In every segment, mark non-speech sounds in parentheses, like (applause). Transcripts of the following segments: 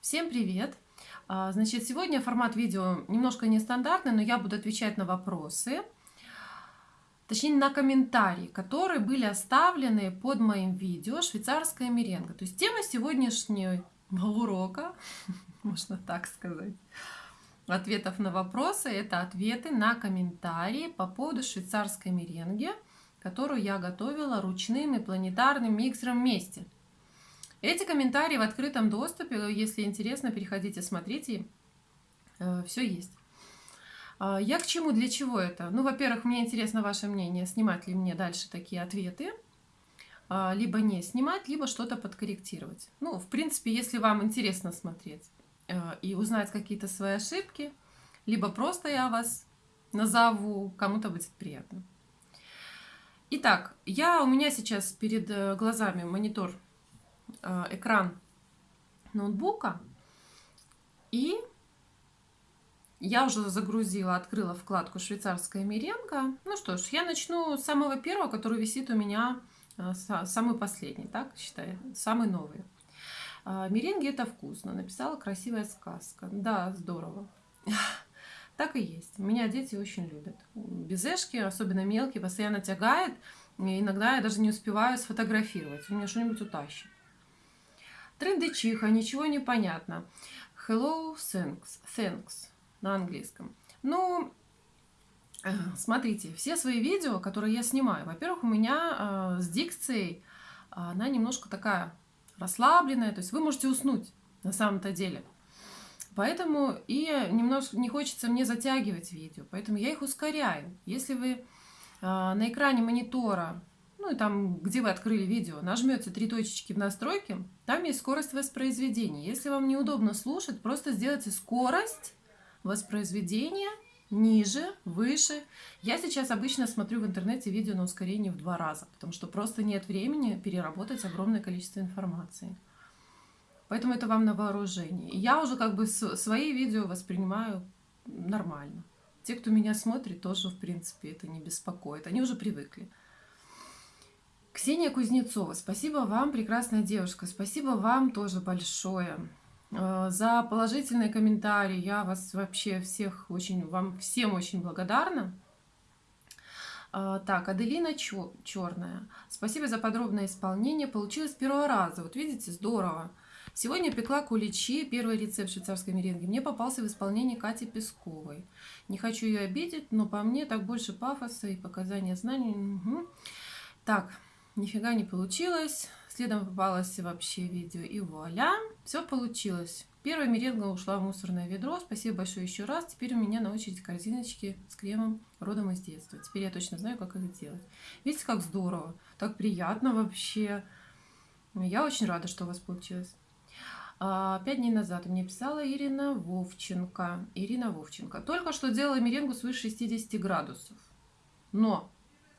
Всем привет! А, Значит, сегодня формат видео немножко нестандартный, но я буду отвечать на вопросы, точнее на комментарии, которые были оставлены под моим видео «Швейцарская меренга». То есть тема сегодняшнего урока, (laughs) можно так сказать, ответов на вопросы, это ответы на комментарии по поводу швейцарской меренги, которую я готовила ручным и планетарным миксером вместе. Эти комментарии в открытом доступе, если интересно, переходите, смотрите, э, все есть. А, я к чему, для чего это? Ну, во-первых, мне интересно ваше мнение, снимать ли мне дальше такие ответы, а, либо не снимать, либо что-то подкорректировать. Ну, в принципе, если вам интересно смотреть э, и узнать какие-то свои ошибки, либо просто я вас назову, кому-то будет приятно. Итак, я, у меня сейчас перед э, глазами монитор экран ноутбука. И я уже загрузила, открыла вкладку «Швейцарская меренга». Ну что ж, я начну с самого первого, который висит у меня, э, самый последний, так считаю, самый новый. Э, Меренги – это вкусно. Написала красивая сказка. Да, здорово. (laughs) Так и есть. Меня дети очень любят. Безешки, особенно мелкие, постоянно тягает. Иногда я даже не успеваю сфотографировать. У меня что-нибудь утащит. Трендычиха, ничего не понятно. Hello, thanks, thanks на английском. Ну, э, смотрите, все свои видео, которые я снимаю, во-первых, у меня э, с дикцией она немножко такая расслабленная, то есть вы можете уснуть на самом-то деле. Поэтому и немножко не хочется мне затягивать видео, поэтому я их ускоряю. Если вы э, на экране монитора ну и там, где вы открыли видео, нажмете три точечки в настройки, там есть скорость воспроизведения. Если вам неудобно слушать, просто сделайте скорость воспроизведения ниже, выше. Я сейчас обычно смотрю в интернете видео на ускорение в два раза, потому что просто нет времени переработать огромное количество информации. Поэтому это вам на вооружение. я уже как бы свои видео воспринимаю нормально. Те, кто меня смотрит, тоже, в принципе, это не беспокоит. Они уже привыкли. Ксения Кузнецова, спасибо вам, прекрасная девушка, спасибо вам тоже большое э, за положительные комментарии. Я вас вообще всех очень, вам всем очень благодарна. Э, так, Аделина Черная. Спасибо за подробное исполнение. Получилось с первого раза. Вот видите, здорово. Сегодня пекла куличи, первый рецепт швейцарской меренги. Мне попался в исполнении Кати Песковой. Не хочу ее обидеть, но по мне так больше пафоса и показания знаний. Угу. Так, Нифига не получилось. Следом попалось вообще видео и вуаля. Все получилось. Первая меренга ушла в мусорное ведро. Спасибо большое еще раз. Теперь у меня на очереди корзиночки с кремом родом из детства. Теперь я точно знаю, как их делать. Видите, как здорово. Так приятно вообще. Я очень рада, что у вас получилось. А, пять дней назад мне писала Ирина Вовченко. Ирина Вовченко. Только что делала меренгу свыше 60 градусов. Но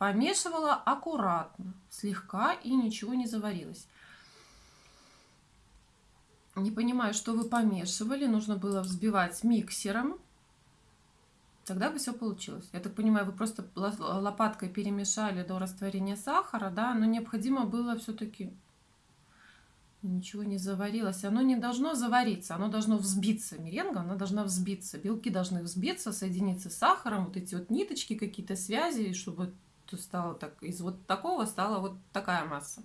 Помешивала аккуратно, слегка и ничего не заварилось. Не понимаю, что вы помешивали. Нужно было взбивать миксером. Тогда бы все получилось. Я так понимаю, вы просто лопаткой перемешали до растворения сахара, да, но необходимо было все-таки ничего не заварилось. Оно не должно завариться, оно должно взбиться. Меренга, она должна взбиться. Белки должны взбиться, соединиться с сахаром. Вот эти вот ниточки, какие-то связи, чтобы стало так, из вот такого стала вот такая масса.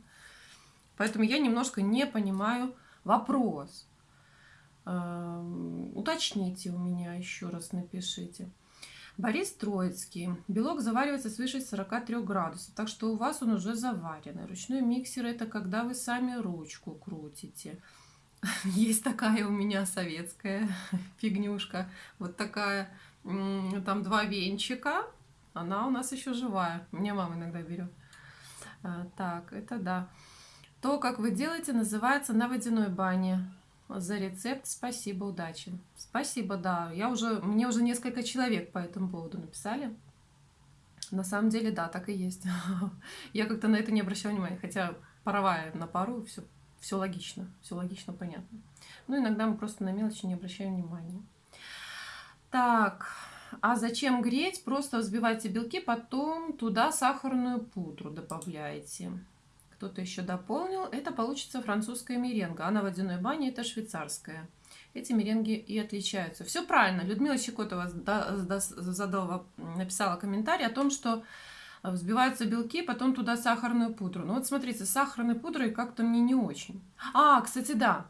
Поэтому я немножко не понимаю вопрос. Эм, уточните у меня еще раз, напишите. Борис Троицкий. Белок заваривается свыше 43 градусов, так что у вас он уже заваренный. Ручной миксер – это когда вы сами ручку крутите. (laughs) Есть такая у меня советская (laughs) фигнюшка. Вот такая, там два венчика, она у нас еще живая. Мне мама иногда берет. А, так, это да. То, как вы делаете, называется на водяной бане. За рецепт спасибо, удачи. Спасибо, да. Я уже, мне уже несколько человек по этому поводу написали. На самом деле, да, так и есть. (laughs) Я как-то на это не обращала внимания, хотя паровая на пару, все, все логично, все логично, понятно. Ну, иногда мы просто на мелочи не обращаем внимания. Так, а зачем греть? Просто взбивайте белки, потом туда сахарную пудру добавляете. Кто-то еще дополнил. Это получится французская меренга. А на водяной бане это швейцарская. эти меренги и отличаются. Все правильно. Людмила Щекотова задала, написала комментарий о том, что взбиваются белки, потом туда сахарную пудру. Ну вот смотрите, сахарной пудрой как-то мне не очень. А, кстати, да.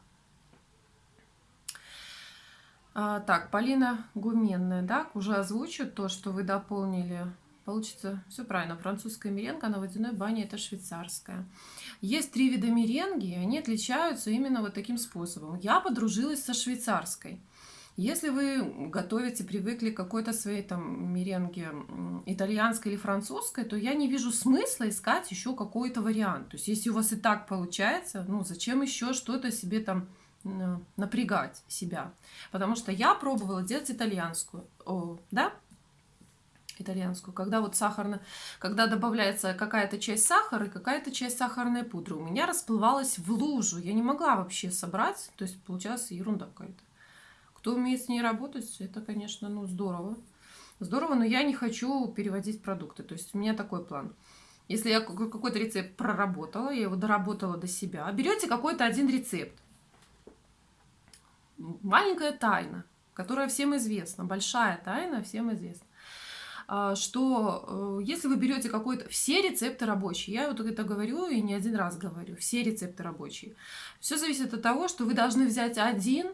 А, так, Полина Гуменная, да, уже озвучу то, что вы дополнили Получится все правильно. Французская меренга на водяной бане это швейцарская. Есть три вида меренги, и они отличаются именно вот таким способом. Я подружилась со швейцарской. Если вы готовите, привыкли к какой-то своей там меренге итальянской или французской, то я не вижу смысла искать еще какой-то вариант. То есть если у вас и так получается, ну зачем еще что-то себе там напрягать себя? Потому что я пробовала делать итальянскую, О, да, итальянскую, когда вот сахарно, когда добавляется какая-то часть сахара и какая-то часть сахарной пудры, у меня расплывалась в лужу, я не могла вообще собрать, то есть получалась ерунда какая-то. Кто умеет с ней работать, это, конечно, ну здорово. Здорово, но я не хочу переводить продукты, то есть у меня такой план. Если я какой-то рецепт проработала, я его доработала до себя, берете какой-то один рецепт. Маленькая тайна, которая всем известна, большая тайна, всем известна. А, что э, если вы берете какой-то... Все рецепты рабочие. Я вот это говорю и не один раз говорю. Все рецепты рабочие. Все зависит от того, что вы должны взять один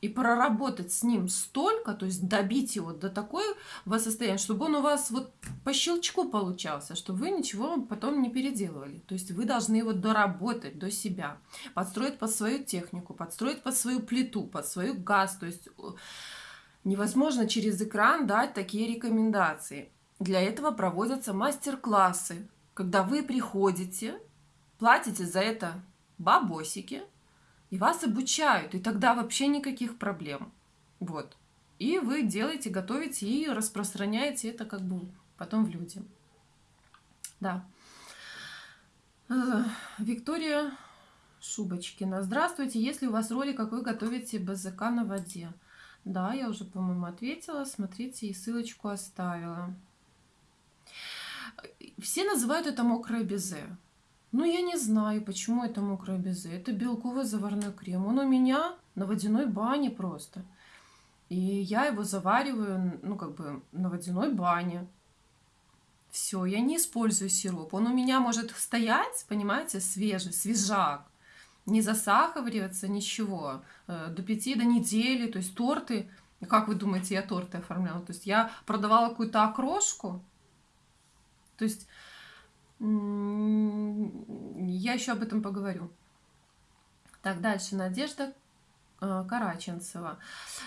и проработать с ним столько, то есть добить его до такого состояния, чтобы он у вас вот по щелчку получался, чтобы вы ничего потом не переделывали. То есть вы должны его доработать до себя, подстроить под свою технику, подстроить под свою плиту, под свою газ, то есть Невозможно через экран дать такие рекомендации. Для этого проводятся мастер-классы, когда вы приходите, платите за это бабосики, и вас обучают, и тогда вообще никаких проблем. Вот. И вы делаете, готовите и распространяете это как бы потом в люди. Да. Э, Виктория Шубочкина. Здравствуйте. Если у вас ролик, как вы готовите БЗК на воде? Да, я уже, по-моему, ответила. Смотрите, и ссылочку оставила. Все называют это мокрое безе. Ну, я не знаю, почему это мокрое безе. Это белковый заварной крем. Он у меня на водяной бане просто. И я его завариваю, ну, как бы на водяной бане. Все, я не использую сироп. Он у меня может стоять, понимаете, свежий, свежак не засахариваться, ничего. Э, до пяти, до недели, то есть торты. Как вы думаете, я торты оформляла? То есть я продавала какую-то окрошку. То есть я еще об этом поговорю. Так, дальше. Надежда э, Караченцева.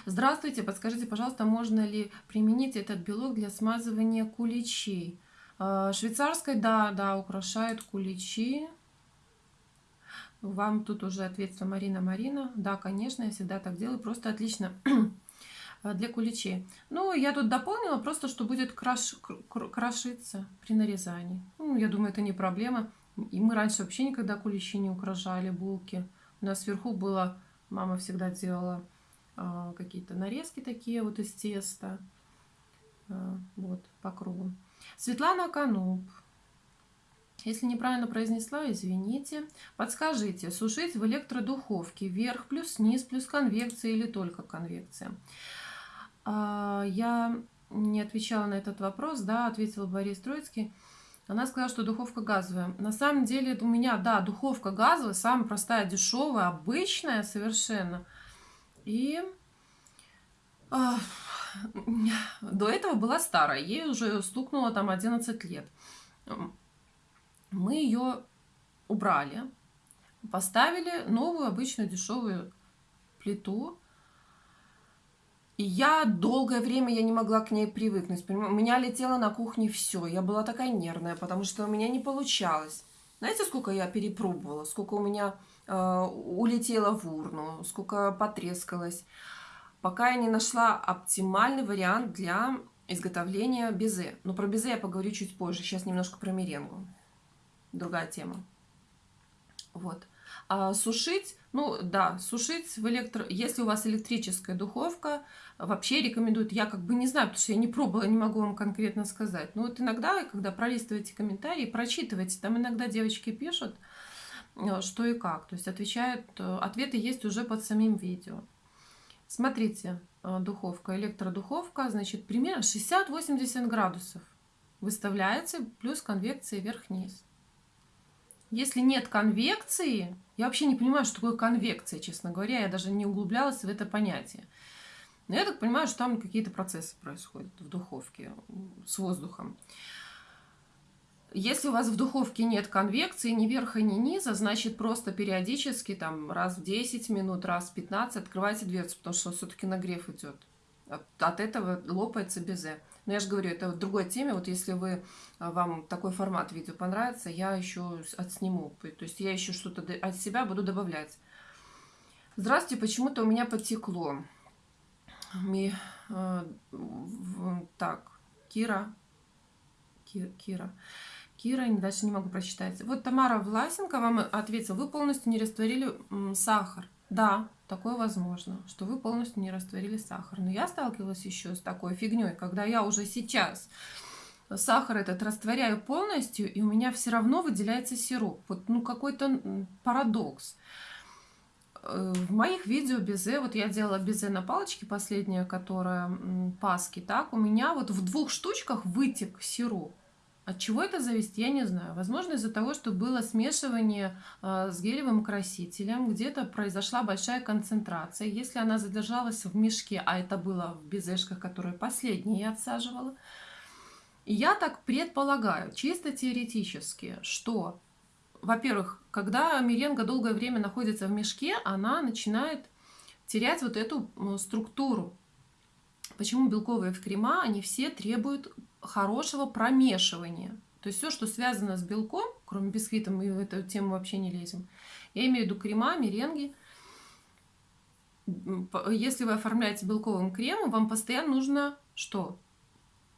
Здравствуйте, подскажите, пожалуйста, можно ли применить этот белок для смазывания куличей? Э, швейцарской, да, да, украшают куличи. Вам тут уже ответила Марина Марина. Да, конечно, я всегда так делаю. Просто отлично для куличей. Ну, я тут дополнила просто, что будет краш... крошиться при нарезании. Ну, я думаю, это не проблема. И мы раньше вообще никогда куличи не украшали, булки. У нас сверху было, мама всегда делала э, какие-то нарезки такие вот из теста. Э, вот, по кругу. Светлана Кануб. Если неправильно произнесла, извините. Подскажите, сушить в электродуховке вверх плюс низ плюс конвекция или только конвекция? А, я не отвечала на этот вопрос, да, ответил Борис Троицкий. Она сказала, что духовка газовая. На самом деле у меня, да, духовка газовая, самая простая, дешевая, обычная совершенно. И э, до этого была старая, ей уже стукнуло там 11 лет мы ее убрали, поставили новую обычную дешевую плиту. И я долгое время я не могла к ней привыкнуть. У меня летело на кухне все. Я была такая нервная, потому что у меня не получалось. Знаете, сколько я перепробовала, сколько у меня э, улетело в урну, сколько потрескалось, пока я не нашла оптимальный вариант для изготовления безе. Но про безе я поговорю чуть позже. Сейчас немножко про меренгу другая тема. Вот. А сушить, ну да, сушить в электро... Если у вас электрическая духовка, вообще рекомендуют, я как бы не знаю, потому что я не пробовала, не могу вам конкретно сказать. Но вот иногда, когда пролистываете комментарии, прочитывайте, там иногда девочки пишут, э, что и как. То есть отвечают, э, ответы есть уже под самим видео. Смотрите, э, духовка, электродуховка, значит, примерно 60-80 градусов выставляется, плюс конвекция вверх-вниз. Если нет конвекции, я вообще не понимаю, что такое конвекция, честно говоря, я даже не углублялась в это понятие. Но я так понимаю, что там какие-то процессы происходят в духовке с воздухом. Если у вас в духовке нет конвекции ни верха, ни низа, значит просто периодически, там раз в 10 минут, раз в 15 открывайте дверцу, потому что все-таки нагрев идет. От, от этого лопается безе. Но я же говорю, это в другой теме. Вот если вы, а, вам такой формат видео понравится, я еще отсниму. То есть я еще что-то от себя буду добавлять. Здравствуйте, почему-то у меня потекло. Ми, так. Кира. Кира. Кира, дальше не могу прочитать. Вот Тамара Власенко вам ответила, вы полностью не растворили сахар. Да, такое возможно, что вы полностью не растворили сахар. Но я сталкивалась еще с такой фигней, когда я уже сейчас сахар этот растворяю полностью, и у меня все равно выделяется сироп. Вот ну какой-то парадокс. Э, в моих видео безе, вот я делала безе на палочке последняя, которая паски, так, у меня вот в двух штучках вытек сироп. От чего это зависит, я не знаю. Возможно, из-за того, что было смешивание э, с гелевым красителем, где-то произошла большая концентрация. Если она задержалась в мешке, а это было в безешках, которые последние я отсаживала, я так предполагаю, чисто теоретически, что, во-первых, когда меренга долгое время находится в мешке, она начинает терять вот эту структуру. Почему белковые в крема, они все требуют хорошего промешивания. То есть все, что связано с белком, кроме бисквита, мы в эту тему вообще не лезем. Я имею в виду крема, меренги. Если вы оформляете белковым кремом, вам постоянно нужно что?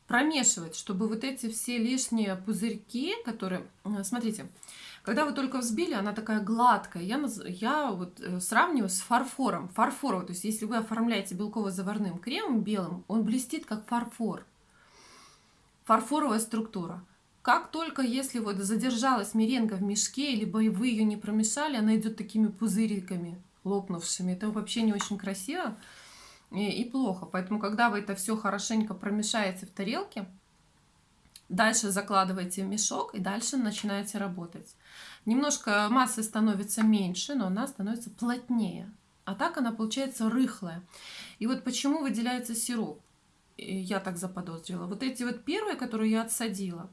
Промешивать, чтобы вот эти все лишние пузырьки, которые... Э, смотрите, когда вы только взбили, она такая гладкая. Я, я вот э, сравниваю с фарфором. Фарфоровый. То есть если вы оформляете белково-заварным кремом белым, он блестит как фарфор фарфоровая структура. Как только, если вот задержалась меренга в мешке, либо вы ее не промешали, она идет такими пузыриками лопнувшими. Это вообще не очень красиво и плохо. Поэтому, когда вы это все хорошенько промешаете в тарелке, дальше закладываете в мешок и дальше начинаете работать. Немножко массы становится меньше, но она становится плотнее. А так она получается рыхлая. И вот почему выделяется сироп я так заподозрила. Вот эти вот первые, которые я отсадила,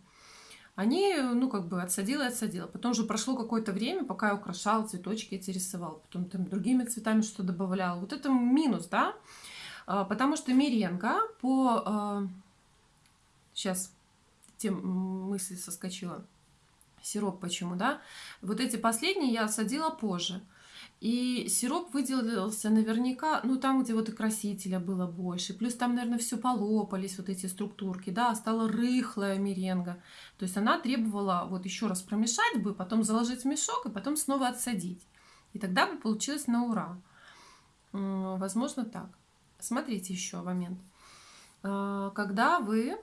они, ну, как бы отсадила и отсадила. Потом уже прошло какое-то время, пока я украшала цветочки эти рисовала. Потом там другими цветами что добавляла. Вот это минус, да? А, потому что меренга по... Сейчас тем мысли соскочила. Сироп почему, да? Вот эти последние я отсадила позже. И сироп выделился наверняка, ну там, где вот и красителя было больше. Плюс там, наверное, все полопались, вот эти структурки, да, стала рыхлая меренга. То есть она требовала вот еще раз промешать бы, потом заложить в мешок и потом снова отсадить. И тогда бы получилось на ура. Возможно так. Смотрите еще момент. А, когда вы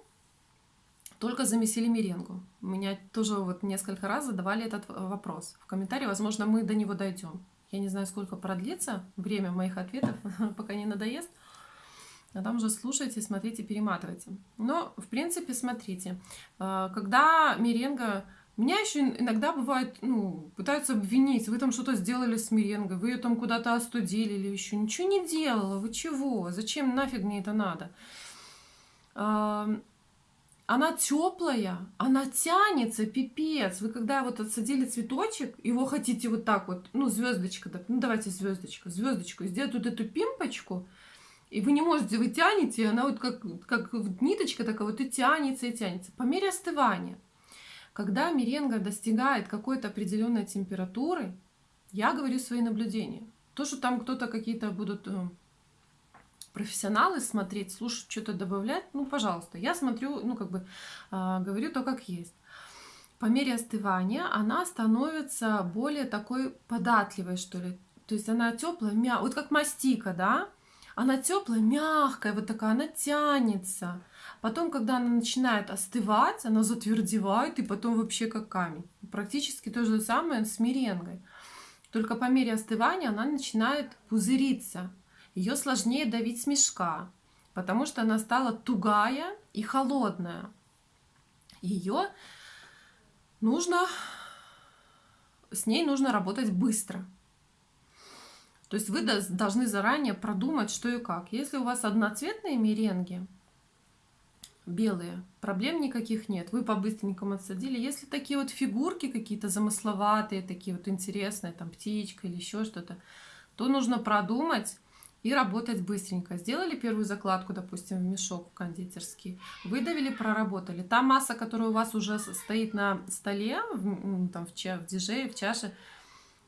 только замесили меренгу. Меня тоже вот несколько раз задавали этот вопрос. В комментарии, возможно, мы до него дойдем. Я не знаю, сколько продлится время моих ответов, (laughs) пока не надоест. А там уже слушайте, смотрите, перематывайте. Но, в принципе, смотрите. А, когда меренга... Меня еще иногда бывает, ну, пытаются обвинить, вы там что-то сделали с меренгой, вы ее там куда-то остудили или еще. Ничего не делала, вы чего? Зачем нафиг мне это надо? Она теплая, она тянется, пипец. Вы когда вот отсадили цветочек, его хотите вот так вот, ну, звездочка, ну, давайте звездочка, звездочку, сделать вот эту пимпочку, и вы не можете, вы тянете, она вот как, как ниточка такая вот и тянется, и тянется. По мере остывания, когда меренга достигает какой-то определенной температуры, я говорю свои наблюдения. То, что там кто-то какие-то будут э, профессионалы смотреть, слушать, что-то добавлять, ну, пожалуйста. Я смотрю, ну, как бы, э, говорю то, как есть. По мере остывания она становится более такой податливой, что ли. То есть она теплая, мягкая, вот как мастика, да? Она теплая, мягкая, вот такая, она тянется. Потом, когда она начинает остывать, она затвердевает, и потом вообще как камень. Практически то же самое с меренгой. Только по мере остывания она начинает пузыриться. Ее сложнее давить с мешка, потому что она стала тугая и холодная. Ее нужно, с ней нужно работать быстро. То есть вы должны заранее продумать, что и как. Если у вас одноцветные меренги, белые, проблем никаких нет. Вы по-быстренькому отсадили. Если такие вот фигурки какие-то замысловатые, такие вот интересные, там птичка или еще что-то, то нужно продумать и работать быстренько. Сделали первую закладку, допустим, в мешок кондитерский, выдавили, проработали. Та масса, которая у вас уже стоит на столе, в, там, в, ча, в диже, в чаше,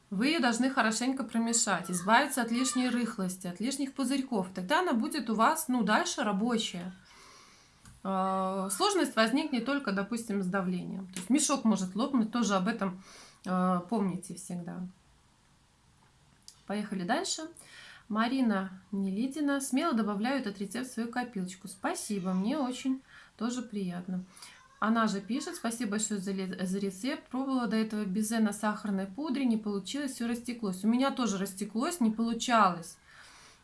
вы ее должны хорошенько промешать, избавиться от лишней рыхлости, от лишних пузырьков. Тогда она будет у вас, ну, дальше рабочая. А, сложность возникнет только, допустим, с давлением. То есть мешок может лопнуть, тоже об этом а, помните всегда. Поехали дальше. Марина Нелидина. Смело добавляю этот рецепт в свою копилочку. Спасибо, мне очень тоже приятно. Она же пишет, спасибо большое за, за рецепт. Пробовала до этого безе на сахарной пудре, не получилось, все растеклось. У меня тоже растеклось, не получалось.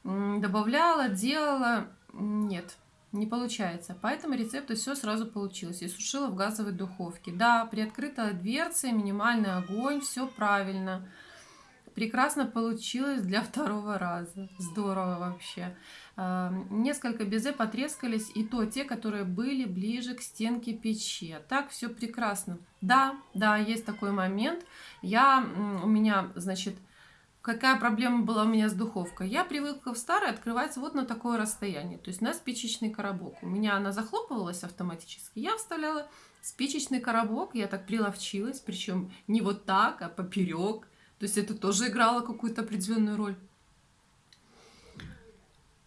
Добавляла, делала, нет, не получается. Поэтому рецепт все сразу получилось. И сушила в газовой духовке. Да, приоткрытая дверца, минимальный огонь, все правильно. Прекрасно получилось для второго раза. Здорово вообще. Несколько безе потрескались, и то те, которые были ближе к стенке печи. Так все прекрасно. Да, да, есть такой момент. Я, у меня, значит, какая проблема была у меня с духовкой? Я привыкла в старой открывать вот на такое расстояние. То есть на спичечный коробок. У меня она захлопывалась автоматически. Я вставляла спичечный коробок, я так приловчилась, причем не вот так, а поперек то есть это тоже играло какую-то определенную роль.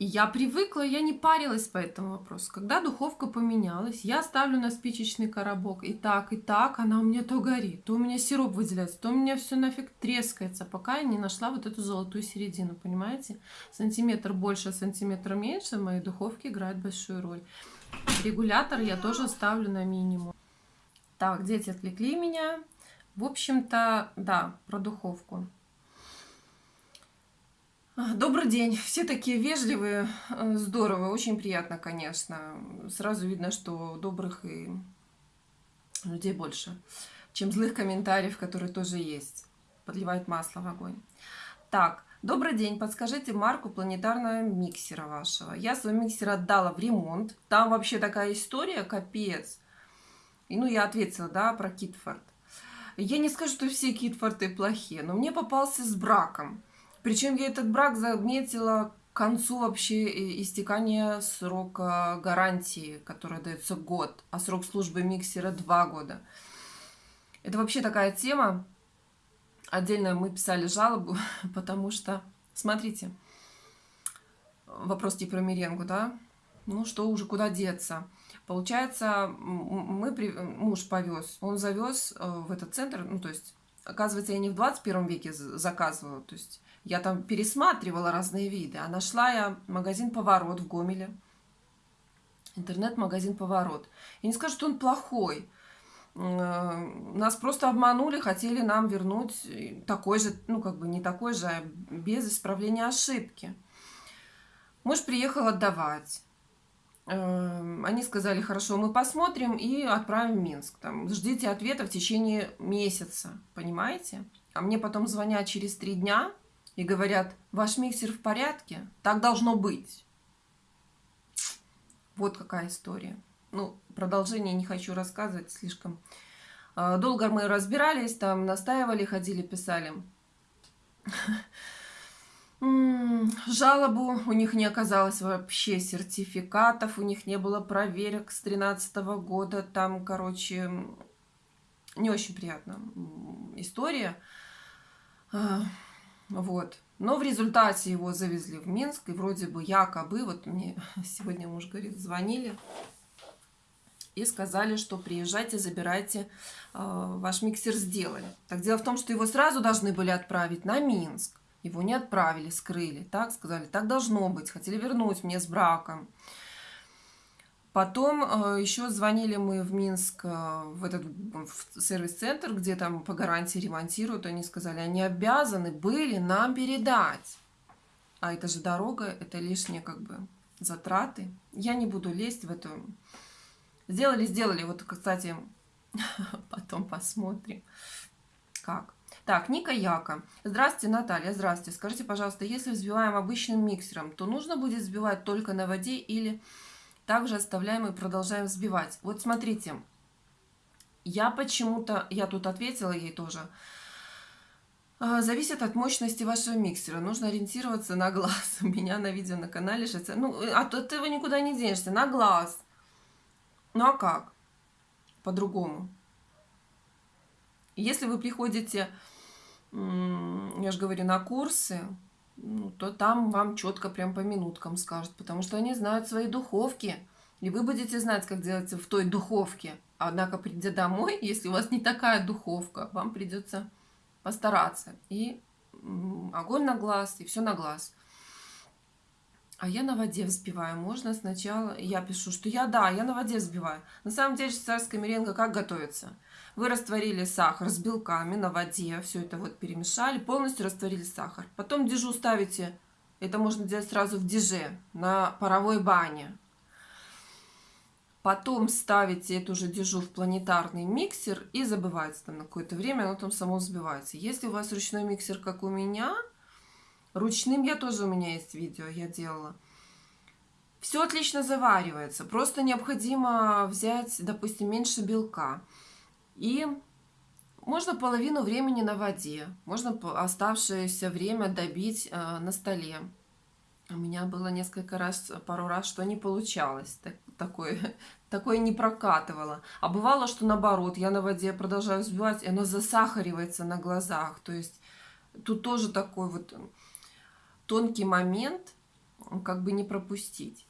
И я привыкла, я не парилась по этому вопросу. Когда духовка поменялась, я ставлю на спичечный коробок. И так, и так, она у меня то горит, то у меня сироп выделяется, то у меня все нафиг трескается, пока я не нашла вот эту золотую середину, понимаете? Сантиметр больше, сантиметр меньше в моей духовке играет большую роль. Регулятор я тоже ставлю на минимум. Так, дети отвлекли меня. В общем-то, да, про духовку. Добрый день. Все такие вежливые, э, здорово, очень приятно, конечно. Сразу видно, что добрых и людей больше, чем злых комментариев, которые тоже есть. Подливает масло в огонь. Так, добрый день. Подскажите марку планетарного миксера вашего. Я свой миксер отдала в ремонт. Там вообще такая история, капец. И ну, я ответила, да, про Китфорд. Я не скажу, что все Китфорты плохие, но мне попался с браком. Причем я этот брак заметила к концу вообще э, истекания срока гарантии, которая дается год, а срок службы миксера два года. Это вообще такая тема. Отдельно мы писали жалобу, (laughs) потому что, смотрите, вопрос типа про меренгу, да? Ну что уже, куда деться? Получается, мы, муж повез, он завез э, в этот центр, ну, то есть, оказывается, я не в 21 веке заказывала, то есть, я там пересматривала разные виды, а нашла я магазин «Поворот» в Гомеле, интернет-магазин «Поворот». Я не скажу, что он плохой, э, нас просто обманули, хотели нам вернуть такой же, ну, как бы не такой же, а без исправления ошибки. Муж приехал отдавать. Эм, они сказали, хорошо, мы посмотрим и отправим в Минск. Там, ждите ответа в течение месяца, понимаете? А мне потом звонят через три дня и говорят, ваш миксер в порядке, так должно быть. Вот какая история. Ну, продолжение не хочу рассказывать слишком. Э, долго мы разбирались, там настаивали, ходили, писали. (laughs) Жалобу у них не оказалось вообще сертификатов, у них не было проверок с 2013 года. Там, короче, не очень приятная история. А, вот. Но в результате его завезли в Минск, и вроде бы якобы, вот мне (laughs) сегодня муж говорит, звонили, и сказали, что приезжайте, забирайте, а, ваш миксер сделали. Так дело в том, что его сразу должны были отправить на Минск. Его не отправили, скрыли. Так сказали, так должно быть. Хотели вернуть мне с браком. Потом э, еще звонили мы в Минск, э, в этот сервис-центр, где там по гарантии ремонтируют. Они сказали, они обязаны были нам передать. а это же дорога, это лишние как бы затраты. Я не буду лезть в эту... Сделали, сделали. Вот, кстати, (laughs) потом посмотрим, как. Так, Ника Яка. Здравствуйте, Наталья, здравствуйте. Скажите, пожалуйста, если взбиваем обычным миксером, то нужно будет взбивать только на воде или также оставляем и продолжаем взбивать? Вот смотрите, я почему-то, я тут ответила ей тоже, а, Зависит от мощности вашего миксера. Нужно ориентироваться на глаз. (laughs) У меня на видео на канале сейчас. Ну, а то ты его никуда не денешься. На глаз. Ну а как? По-другому. Если вы приходите, я же говорю, на курсы, ну, то там вам четко прям по минуткам скажут, потому что они знают свои духовки. И вы будете знать, как делать в той духовке. Однако, придя домой, если у вас не такая духовка, вам придется постараться. И огонь на глаз, и все на глаз. А я на воде взбиваю. Можно сначала... Я пишу, что я, да, я на воде взбиваю. На самом деле швейцарская меренга как готовится? Вы растворили сахар с белками на воде. Все это вот перемешали. Полностью растворили сахар. Потом дежу ставите... Это можно делать сразу в диже, на паровой бане. Потом ставите эту же дежу в планетарный миксер и забывается там на какое-то время, оно там само взбивается. Если у вас ручной миксер, как у меня, ручным я тоже, у меня есть видео, я делала. Все отлично заваривается, просто необходимо взять, допустим, меньше белка. И можно половину времени на воде, можно оставшееся время добить э, на столе. У меня было несколько раз, пару раз, что не получалось. Так, такое, (laughs) такое не прокатывало. А бывало, что наоборот, я на воде продолжаю взбивать, и оно засахаривается на глазах. То есть тут тоже такой вот тонкий момент, как бы не пропустить.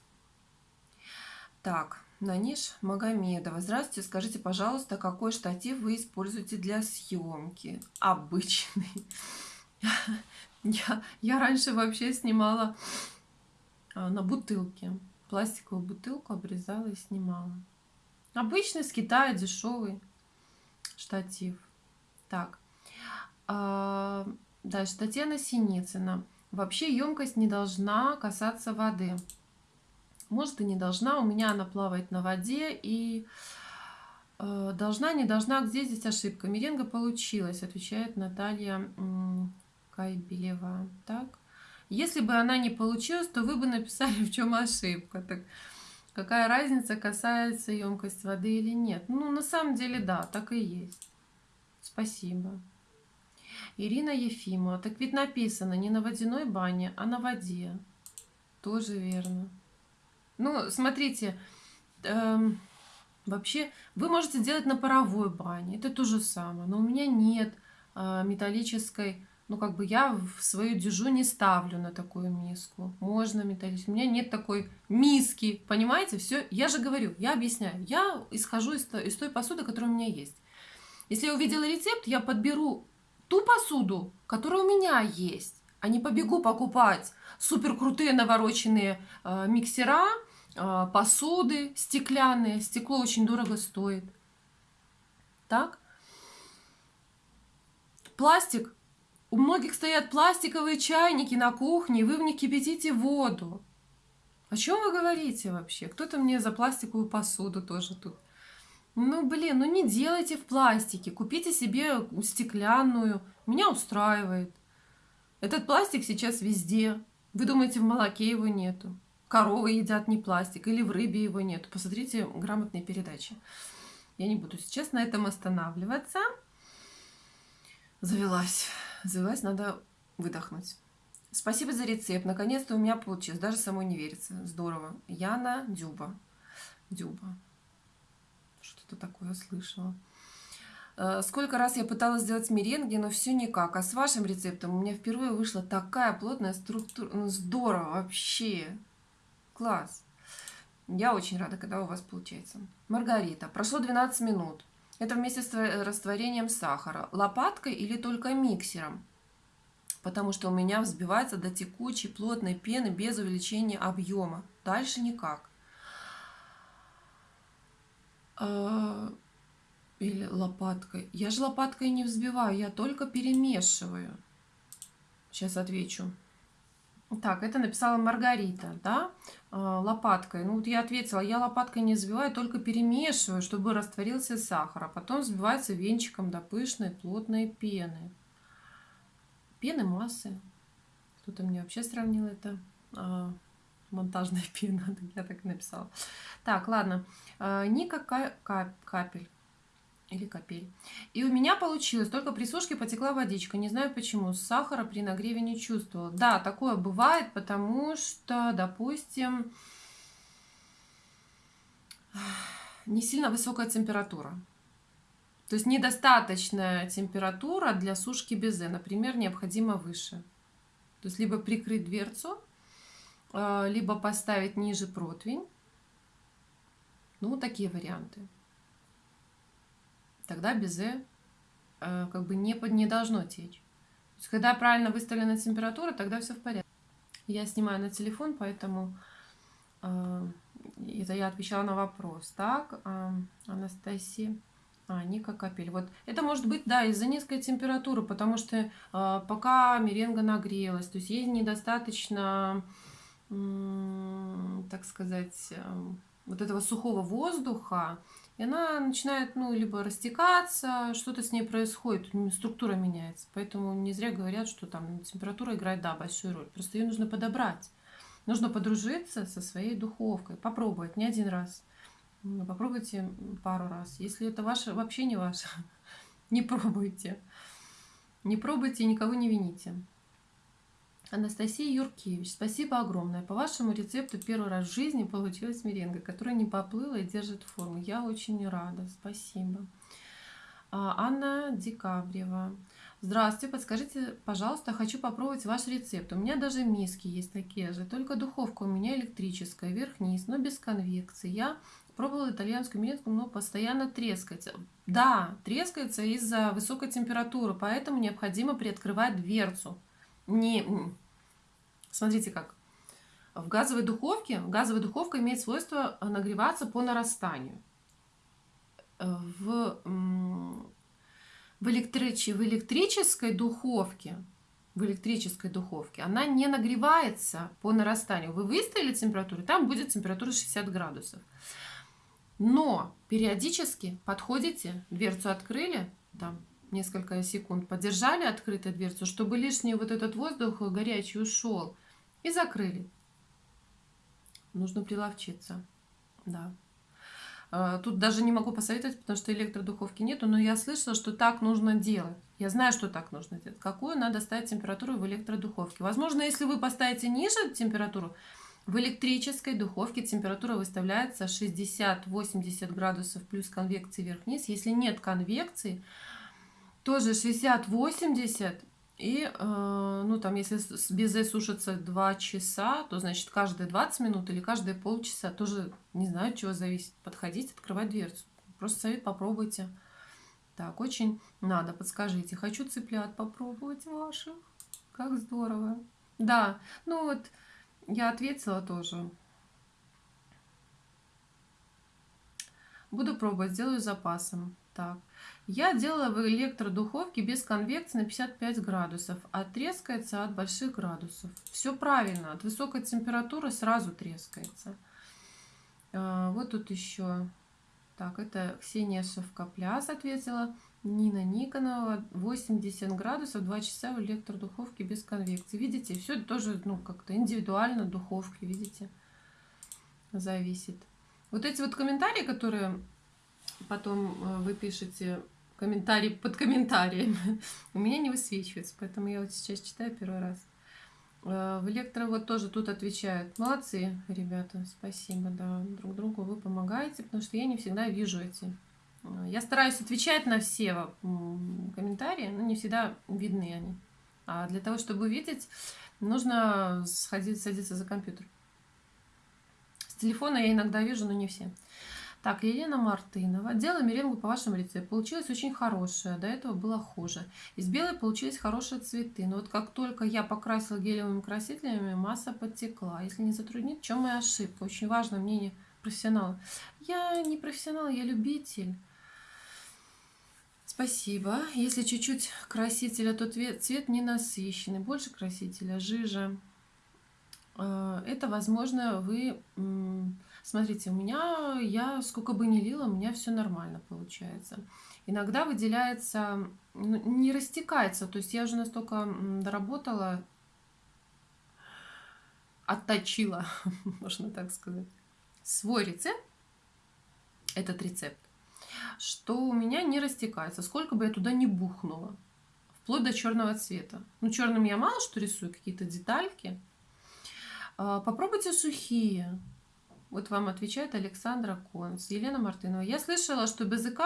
Так, Наниш Магомедова. Здравствуйте, скажите, пожалуйста, какой штатив вы используете для съемки? Обычный. (laughs) Я, я раньше вообще снимала а, на бутылке. Пластиковую бутылку обрезала и снимала. Обычный с Китая дешевый штатив. Так. А, дальше. Татьяна Синицына. Вообще емкость не должна касаться воды. Может и не должна. У меня она плавает на воде и э, должна, не должна. Где здесь ошибка? Меренга получилась, отвечает Наталья Кайбелева. Так. Если бы она не получилась, то вы бы написали, в чем ошибка. Так, какая разница, касается емкость воды или нет? Ну, на самом деле, да, так и есть. Спасибо. Ирина Ефимова. Так ведь написано не на водяной бане, а на воде. Тоже верно. Ну, смотрите, эм, вообще вы можете делать на паровой бане. Это то же самое. Но у меня нет э, металлической ну, как бы я в свою дюжу не ставлю на такую миску. Можно металлическую. У меня нет такой миски, понимаете? Все, я же говорю, я объясняю. Я исхожу из, из той посуды, которая у меня есть. Если я увидела рецепт, я подберу ту посуду, которая у меня есть, а не побегу покупать супер крутые навороченные э, миксера, посуды стеклянные. Стекло очень дорого стоит. Так? Пластик у многих стоят пластиковые чайники на кухне, вы в них кипятите воду. О чем вы говорите вообще? Кто-то мне за пластиковую посуду тоже тут. Ну, блин, ну не делайте в пластике. Купите себе стеклянную. Меня устраивает. Этот пластик сейчас везде. Вы думаете, в молоке его нету? Коровы едят не пластик, или в рыбе его нету. Посмотрите грамотные передачи. Я не буду сейчас на этом останавливаться. Завелась завелась, надо выдохнуть. Спасибо за рецепт. Наконец-то у меня получилось. Даже самой не верится. Здорово. Яна Дюба. Дюба. Что-то такое слышала. Э, сколько раз я пыталась сделать меренги, но все никак. А с вашим рецептом у меня впервые вышла такая плотная структура. Ну, здорово вообще. Класс. Я очень рада, когда у вас получается. Маргарита. Прошло 12 минут. Это вместе с растворением сахара. Лопаткой или только миксером? Потому что у меня взбивается до текучей плотной пены без увеличения объема. Дальше никак. А, или лопаткой. Я же лопаткой не взбиваю, я только перемешиваю. Сейчас отвечу. Так, это написала Маргарита, да, а, лопаткой. Ну вот я ответила, я лопаткой не взбиваю, только перемешиваю, чтобы растворился сахар, а потом взбивается венчиком до пышной плотной пены. Пены массы. Кто-то мне вообще сравнил это. А, монтажная (laughs) пена, я так и написала. Так, ладно. А, Ника капель или капель. И у меня получилось, только при сушке потекла водичка. Не знаю почему, сахара при нагреве не чувствовала. Да, такое бывает, потому что, допустим, (sighs) не сильно высокая температура. То есть недостаточная температура для сушки безе, например, необходимо выше. То есть либо прикрыть дверцу, а, либо поставить ниже противень. Ну, такие варианты тогда безе э, как бы не, не должно течь. То есть, когда правильно выставлена температура, тогда все в порядке. Я снимаю на телефон, поэтому э, это я отвечала на вопрос. Так, э, Анастасия. А, Ника Капель. Вот это может быть, да, из-за низкой температуры, потому что э, пока меренга нагрелась, то есть ей недостаточно, э, так сказать, э, вот этого сухого воздуха, и она начинает, ну, либо растекаться, что-то с ней происходит, структура меняется. Поэтому не зря говорят, что там температура играет, да, большую роль. Просто ее нужно подобрать. Нужно подружиться со своей духовкой, попробовать не один раз. Попробуйте пару раз. Если это ваше, вообще не ваше, (laughs) не пробуйте. Не пробуйте и никого не вините. Анастасия Юркевич, спасибо огромное. По вашему рецепту первый раз в жизни получилась меренга, которая не поплыла и держит форму. Я очень рада. Спасибо. А, Анна Декабрева. Здравствуйте, подскажите, пожалуйста, хочу попробовать ваш рецепт. У меня даже миски есть такие же, только духовка у меня электрическая, вверх-вниз, но без конвекции. Я пробовала итальянскую меренку, но постоянно трескается. Да, трескается из-за высокой температуры, поэтому необходимо приоткрывать дверцу не... Смотрите как. В газовой духовке, газовая духовка имеет свойство нагреваться по нарастанию. В, в, электрич, в электрической духовке в электрической духовке, она не нагревается по нарастанию. Вы выставили температуру, там будет температура 60 градусов. Но периодически подходите, дверцу открыли, там несколько секунд, подержали открытой дверцу, чтобы лишний вот этот воздух горячий ушел. И закрыли. Нужно приловчиться. Да. А, тут даже не могу посоветовать, потому что электродуховки нету, но я слышала, что так нужно делать. Я знаю, что так нужно делать. Какую надо ставить температуру в электродуховке. Возможно, если вы поставите ниже температуру, в электрической духовке температура выставляется 60-80 градусов плюс конвекции вверх-вниз. Если нет конвекции, тоже 60-80. И, э, ну, там, если безе сушится 2 часа, то, значит, каждые 20 минут или каждые полчаса, тоже, не знаю, от чего зависит, подходить, открывать дверцу. Просто совет попробуйте. Так, очень надо, подскажите. Хочу цыплят попробовать ваших. Как здорово. Да, ну вот, я ответила тоже. Буду пробовать, сделаю запасом. Так. Я делала в электродуховке без конвекции на 55 градусов, а трескается от больших градусов. Все правильно, от высокой температуры сразу трескается. А, вот тут еще. Так, это Ксения Шевкопляс ответила. Нина Никонова, 80 градусов, 2 часа в электродуховке без конвекции. Видите, все тоже ну, как-то индивидуально духовки, видите, зависит. Вот эти вот комментарии, которые потом э, вы пишете комментарий под комментарием. (laughs) У меня не высвечивается, поэтому я вот сейчас читаю первый раз. Э, в электро вот тоже тут отвечают. Молодцы, ребята, спасибо, да, друг другу вы помогаете, потому что я не всегда вижу эти. Э, я стараюсь отвечать на все комментарии, но не всегда видны они. А для того, чтобы увидеть, нужно сходить, садиться за компьютер. С телефона я иногда вижу, но не все. Так, Елена Мартынова. Делала меренгу по вашему рецепту. Получилось очень хорошее. До этого было хуже. Из белой получились хорошие цветы. Но вот как только я покрасила гелевыми красителями, масса подтекла. Если не затруднит, в чем моя ошибка? Очень важно мнение профессионала. Я не профессионал, я любитель. Спасибо. Если чуть-чуть красителя, то цвет не насыщенный. Больше красителя, жижа. Э, это, возможно, вы... Смотрите, у меня, я сколько бы ни лила, у меня все нормально получается. Иногда выделяется, ну, не растекается, то есть я уже настолько доработала, отточила, (laughs) можно так сказать, свой рецепт, этот рецепт, что у меня не растекается, сколько бы я туда не бухнула, вплоть до черного цвета. Ну, черным я мало что рисую, какие-то детальки, а, попробуйте сухие. Вот вам отвечает Александра Конс, Елена Мартынова. Я слышала, что без ИК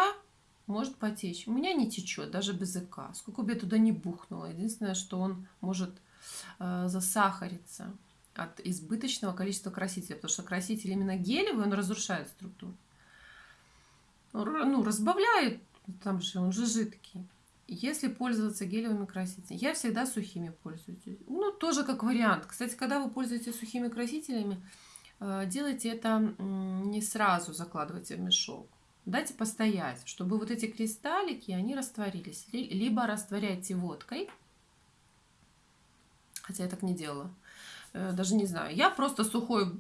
может потечь. У меня не течет, даже без ИК. Сколько бы я туда не бухнула. Единственное, что он может э, засахариться от избыточного количества красителя. Потому что краситель именно гелевый, он разрушает структуру. Ну, разбавляет, там же он же жидкий. Если пользоваться гелевыми красителями, я всегда сухими пользуюсь. Ну, тоже как вариант. Кстати, когда вы пользуетесь сухими красителями, делайте это не сразу закладывайте в мешок. Дайте постоять, чтобы вот эти кристаллики, они растворились. Либо растворяйте водкой, хотя я так не делала. Э, даже не знаю. Я просто сухой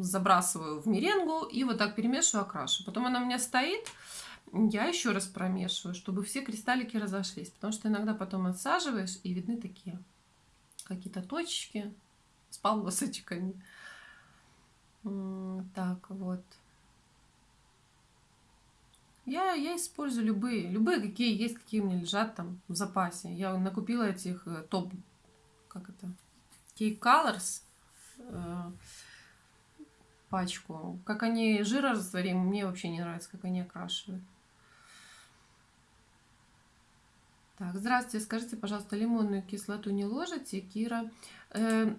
забрасываю в меренгу и вот так перемешиваю, окрашу. Потом она у меня стоит, я еще раз промешиваю, чтобы все кристаллики разошлись. Потому что иногда потом отсаживаешь, и видны такие какие-то точки с полосочками. Так, вот. Я, я использую любые, любые, какие есть, какие меня лежат там в запасе. Я накупила этих э, топ, как это, Cake Colors э, пачку. Как они жирорастворимы, мне вообще не нравится, как они окрашивают. Так, здравствуйте. Скажите, пожалуйста, лимонную кислоту не ложите, Кира? Э,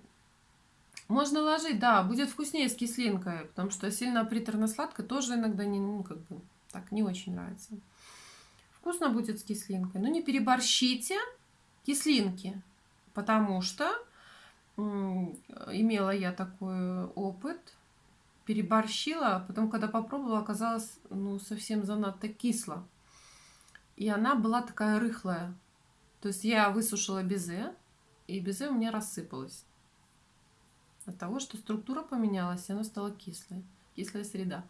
можно ложить, да, будет вкуснее с кислинкой, потому что сильно приторно-сладко тоже иногда не, ну, как бы, так, не очень нравится. Вкусно будет с кислинкой, но не переборщите кислинки, потому что имела я такой опыт, переборщила, а потом, когда попробовала, оказалось, ну, совсем занадто кисло. И она была такая рыхлая. То есть я высушила безе, и безе у меня рассыпалось. От того, что структура поменялась, и она стала кислой. Кислая среда.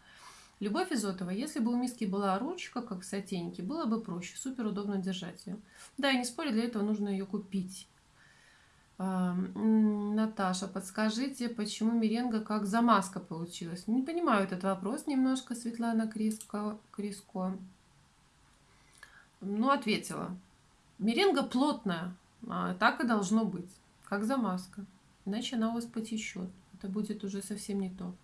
Любовь Изотова, если бы у миски была ручка, как в сотейнике, было бы проще, супер удобно держать ее. Да, и не спорю, для этого нужно ее купить. А, Наташа, подскажите, почему меренга как замазка получилась? Не понимаю этот вопрос немножко, Светлана Криско. Криско. Ну, ответила. Меренга плотная, а так и должно быть, как замазка. Иначе она у вас потечет. Это будет уже совсем не то.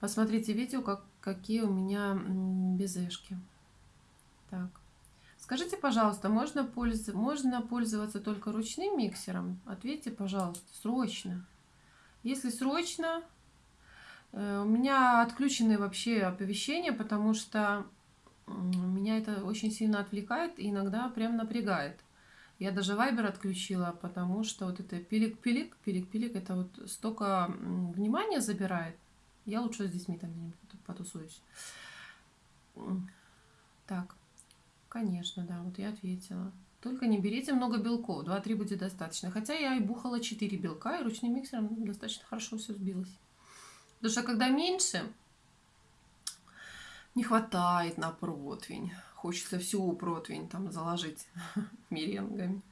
Посмотрите видео, как, какие у меня безешки. Так. Скажите, пожалуйста, можно, польз... можно пользоваться только ручным миксером? Ответьте, пожалуйста, срочно. Если срочно, э, у меня отключены вообще оповещения, потому что меня это очень сильно отвлекает и иногда прям напрягает. Я даже вайбер отключила, потому что вот это пилик-пилик, пилик-пилик, это вот столько внимания забирает. Я лучше с детьми там где-нибудь потусуюсь. Так, конечно, да, вот я ответила. Только не берите много белков, 2-3 будет достаточно. Хотя я и бухала 4 белка, и ручным миксером достаточно хорошо все сбилось. Потому что когда меньше, не хватает на противень. Хочется всю противень там заложить (laughs) меренгами.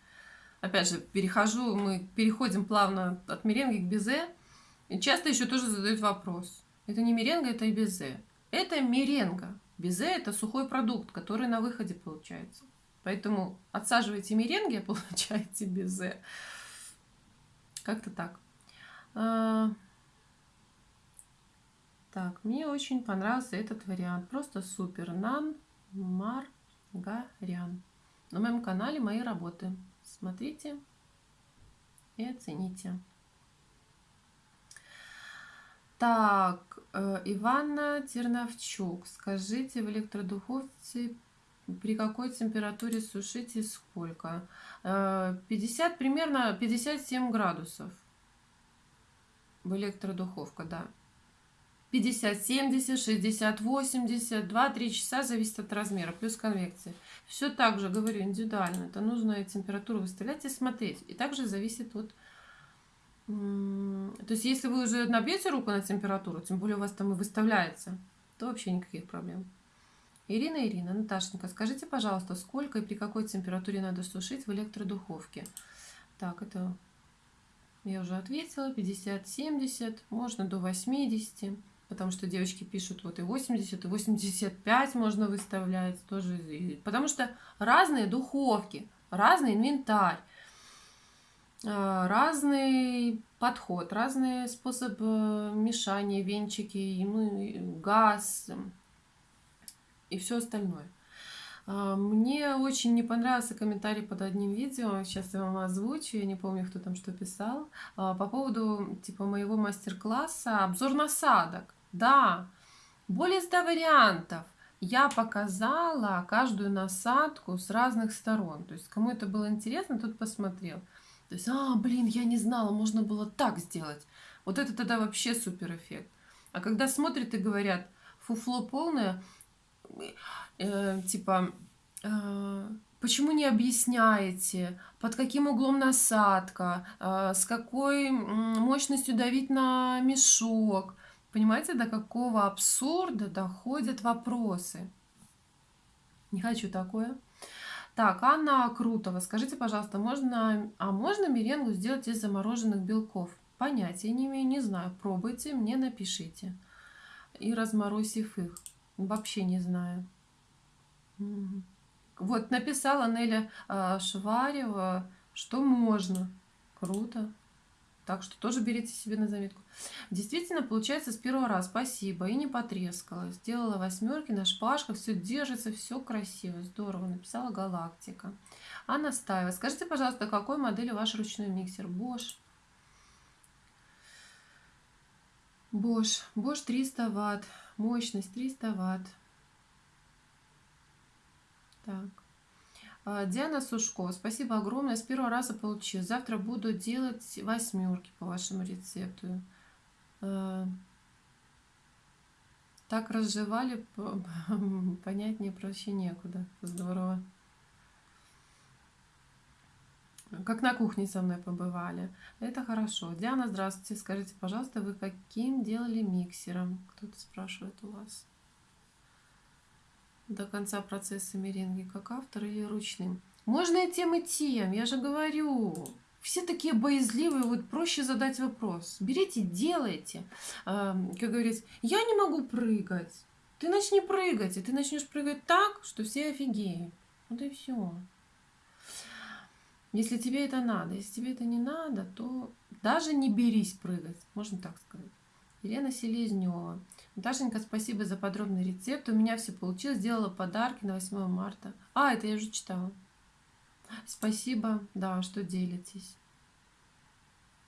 Опять же, перехожу, мы переходим плавно от меренги к безе. И часто еще тоже задают вопрос. Это не меренга, это и безе. Это меренга. Безе – это сухой продукт, который на выходе получается. Поэтому отсаживайте меренги, а (laughs) получаете безе. Как-то так. А, так, мне очень понравился этот вариант. Просто супер. Нан Маргарян. На моем канале мои работы. Смотрите и оцените. Так, э, Ивана Терновчук. Скажите, в электродуховце при какой температуре сушите сколько? 50, э, примерно 57 градусов. В электродуховка, да. 50, 70, 60, 80, 2-3 часа, зависит от размера, плюс конвекции. Все так же, говорю, индивидуально. Это нужно температуру выставлять и смотреть. И также зависит от То есть, если вы уже набьете руку на температуру, тем более у вас там и выставляется, то вообще никаких проблем. Ирина, Ирина, Наташенька, скажите, пожалуйста, сколько и при какой температуре надо сушить в электродуховке? Так, это я уже ответила, 50-70, можно до 80, потому что девочки пишут вот и 80, и 85 можно выставлять тоже, потому что разные духовки, разный инвентарь. А, разный подход, разные способы мешания, венчики, ну, газ и все остальное. Мне очень не понравился комментарий под одним видео, сейчас я вам озвучу, я не помню, кто там что писал, по поводу типа моего мастер-класса обзор насадок. Да, более 100 вариантов. Я показала каждую насадку с разных сторон. То есть, кому это было интересно, тот посмотрел. То есть, а, блин, я не знала, можно было так сделать. Вот это тогда вообще супер эффект. А когда смотрят и говорят, фуфло полное, э, типа, э, почему не объясняете, под каким углом насадка, э, с какой мощностью давить на мешок. Понимаете, до какого абсурда доходят вопросы. Не хочу такое. Так, Анна Крутова, скажите, пожалуйста, можно, а можно меренгу сделать из замороженных белков? Понятия не имею, не знаю. Пробуйте, мне напишите. И разморозив их. Вообще не знаю. Вот написала Неля э, Шварева, что можно. Круто. Так что тоже берите себе на заметку. Действительно, получается с первого раза. Спасибо. И не потрескала. Сделала восьмерки на шпажках. Все держится, все красиво. Здорово. Написала Галактика. Анна Стаева. Скажите, пожалуйста, какой модели ваш ручной миксер? Bosch. Bosch. Bosch 300 ватт. Мощность 300 ватт. Так. А, Диана Сушко, спасибо огромное. С первого раза получил. Завтра буду делать восьмерки по вашему рецепту. А, так разжевали, (laughs) понятнее проще некуда. Здорово. Как на кухне со мной побывали. Это хорошо. Диана, здравствуйте. Скажите, пожалуйста, вы каким делали миксером? Кто-то спрашивает у вас до конца процесса меренги как автор или ручным. Можно и тем, и тем, я же говорю. Все такие боязливые, вот проще задать вопрос. Берите, делайте. А, как говорится, я не могу прыгать. Ты начни прыгать, и ты начнешь прыгать так, что все офигеют. Вот и все. Если тебе это надо, если тебе это не надо, то даже не берись прыгать, можно так сказать. Елена Селезнева. Наташенька, спасибо за подробный рецепт. У меня все получилось. Сделала подарки на 8 марта. А, это я уже читала. Спасибо, да, что делитесь.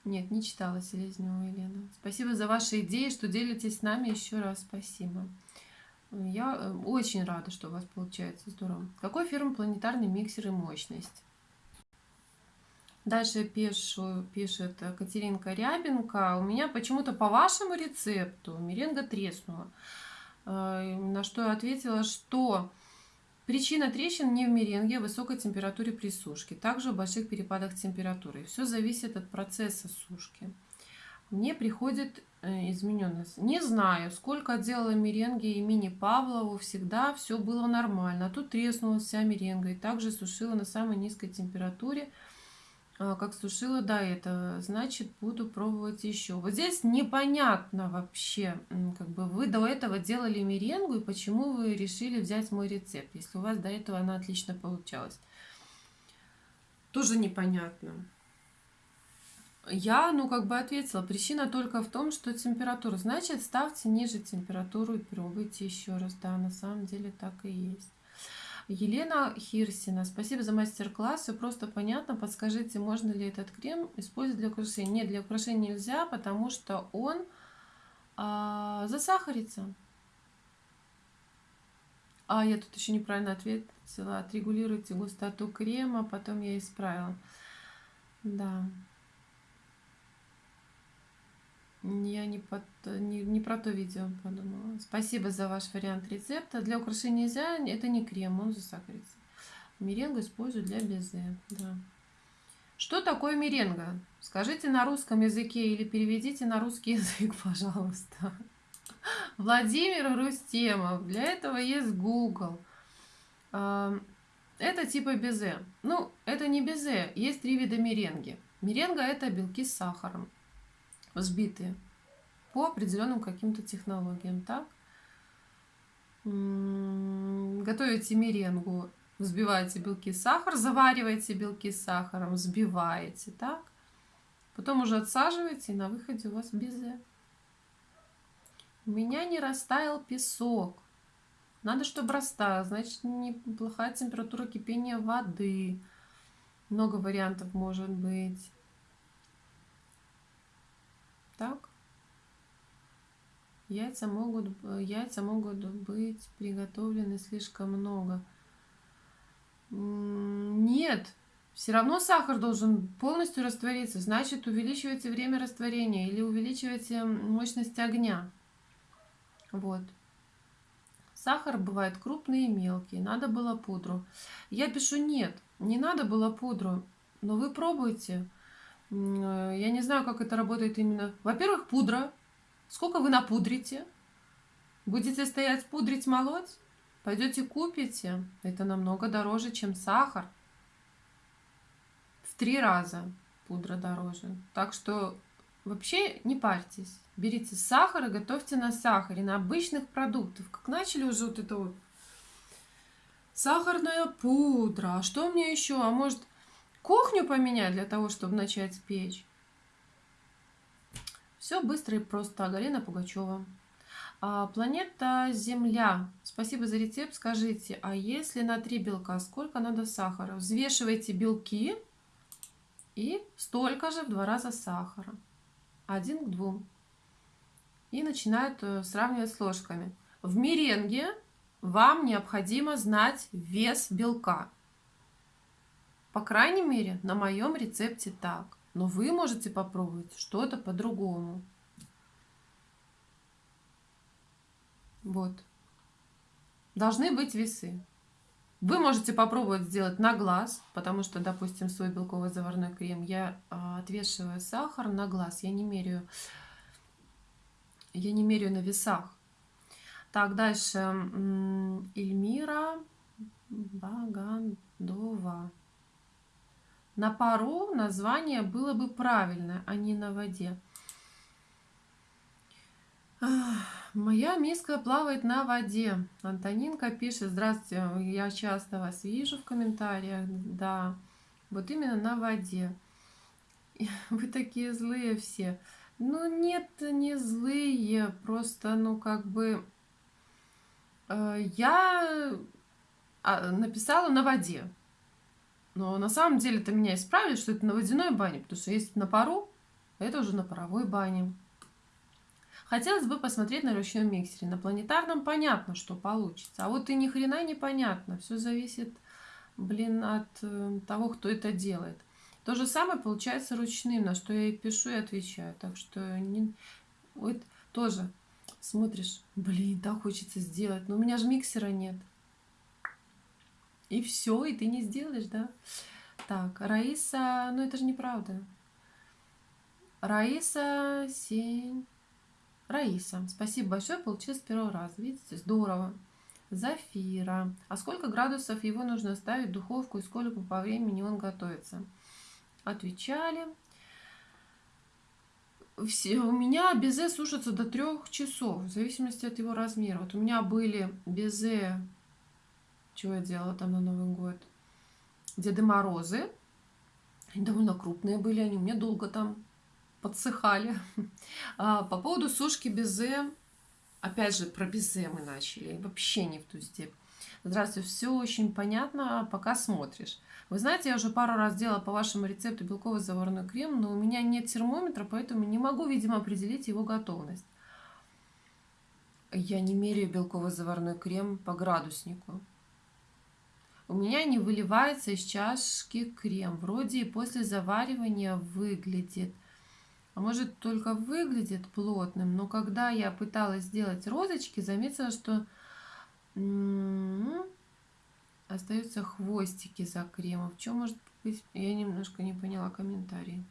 Нет, не читала Селезнева Елена. Спасибо за ваши идеи, что делитесь с нами. Еще раз спасибо. Я э, очень рада, что у вас получается. Здорово. Какой фирмы планетарный миксер и мощность? Дальше пишу, пишет Катеринка Рябенко. У меня почему-то по вашему рецепту меренга треснула. Э, на что я ответила, что причина трещин не в меренге, а в высокой температуре при сушке. Также в больших перепадах температуры. Все зависит от процесса сушки. Мне приходит э, измененность. Не знаю, сколько делала меренги имени Павлову, всегда все было нормально. А тут треснула вся меренга и также сушила на самой низкой температуре – как сушила до этого, значит, буду пробовать еще. Вот здесь непонятно вообще, как бы вы до этого делали меренгу, и почему вы решили взять мой рецепт, если у вас до этого она отлично получалась. Тоже непонятно. Я, ну, как бы ответила, причина только в том, что температура. Значит, ставьте ниже температуру и пробуйте еще раз. Да, на самом деле так и есть. Елена Хирсина, спасибо за мастер-класс. Все просто понятно. Подскажите, можно ли этот крем использовать для украшения? Нет, для украшения нельзя, потому что он а, засахарится. А, я тут еще неправильно ответила. Отрегулируйте густоту крема, потом я исправила. Да. Я не, под, не, не про то видео подумала. Спасибо за ваш вариант рецепта. Для украшения нельзя, это не крем, он засахарится. Меренгу использую для безе. Да. Что такое меренга? Скажите на русском языке или переведите на русский (laughs) язык, пожалуйста. Владимир Рустемов. Для этого есть Google. А, это типа безе. Ну, это не безе. Есть три вида меренги. Меренга – это белки с сахаром, взбитые по определенным каким-то технологиям, так? Готовите меренгу, взбиваете белки с сахаром, завариваете белки с сахаром, взбиваете, так? Потом уже отсаживаете, и на выходе у вас безе. У меня не растаял песок. Надо, чтобы растаял. Значит, неплохая температура кипения воды. Много вариантов может быть. Так. Яйца могут, яйца могут быть приготовлены слишком много. Нет, все равно сахар должен полностью раствориться. Значит, увеличивайте время растворения или увеличивайте мощность огня. Вот. Сахар бывает крупный и мелкий. Надо было пудру. Я пишу нет, не надо было пудру. Но вы пробуйте. Э, я не знаю, как это работает именно. Во-первых, пудра. Сколько вы напудрите? Будете стоять пудрить, молоть? Пойдете купите. Это намного дороже, чем сахар. В три раза пудра дороже. Так что вообще не парьтесь. Берите сахар и готовьте на сахаре, на обычных продуктах. Как начали уже вот это вот сахарная пудра. А что мне еще? А может кухню поменять для того, чтобы начать печь? Все быстро и просто. Галина Пугачева. А, планета Земля. Спасибо за рецепт. Скажите, а если на три белка, сколько надо сахара? Взвешивайте белки и столько же в два раза сахара. Один к двум. И начинают э, сравнивать с ложками. В меренге вам необходимо знать вес белка. По крайней мере, на моем рецепте так. Но вы можете попробовать что-то по-другому. Вот. Должны быть весы. Вы можете попробовать сделать на глаз, потому что, допустим, свой белковый заварной крем я а, отвешиваю сахар на глаз, я не меряю, я не меряю на весах. Так, дальше. Эльмира Багандова. На пару название было бы правильное, а не на воде. Моя миска плавает на воде. Антонинка пишет, здравствуйте, я часто вас вижу в комментариях. Да, вот именно на воде. (laughs) Вы такие злые все. Ну нет, не злые, просто, ну как бы... Э, я а, написала на воде. Но на самом деле это меня исправили, что это на водяной бане, потому что есть на пару, а это уже на паровой бане. Хотелось бы посмотреть на ручном миксере. На планетарном понятно, что получится. А вот и ни хрена не понятно. Все зависит, блин, от э, того, кто это делает. То же самое получается ручным, на что я и пишу, и отвечаю. Так что не... вот тоже смотришь, блин, так хочется сделать. Но у меня же миксера нет. И все, и ты не сделаешь, да? Так, Раиса, ну это же неправда. Раиса Сень. Раиса, спасибо большое, получилось с первого раза. Видите, здорово. Зафира. А сколько градусов его нужно ставить в духовку и сколько по времени он готовится? Отвечали. Все, у меня безе сушится до трех часов, в зависимости от его размера. Вот у меня были безе чего я делала там на Новый год? Деды Морозы. Они довольно крупные были, они у меня долго там подсыхали. (laughs) А, по поводу сушки безе, опять же, про безе мы начали, вообще не в ту степь. Здравствуйте, все очень понятно, пока смотришь. Вы знаете, я уже пару раз делала по вашему рецепту белковый заварной крем, но у меня нет термометра, поэтому не могу, видимо, определить его готовность. Я не меряю белковый заварной крем по градуснику у меня не выливается из чашки крем. Вроде и после заваривания выглядит. А может только выглядит плотным, но когда я пыталась сделать розочки, заметила, что м-м, остаются хвостики за кремом. В чем может Я немножко не поняла комментарий.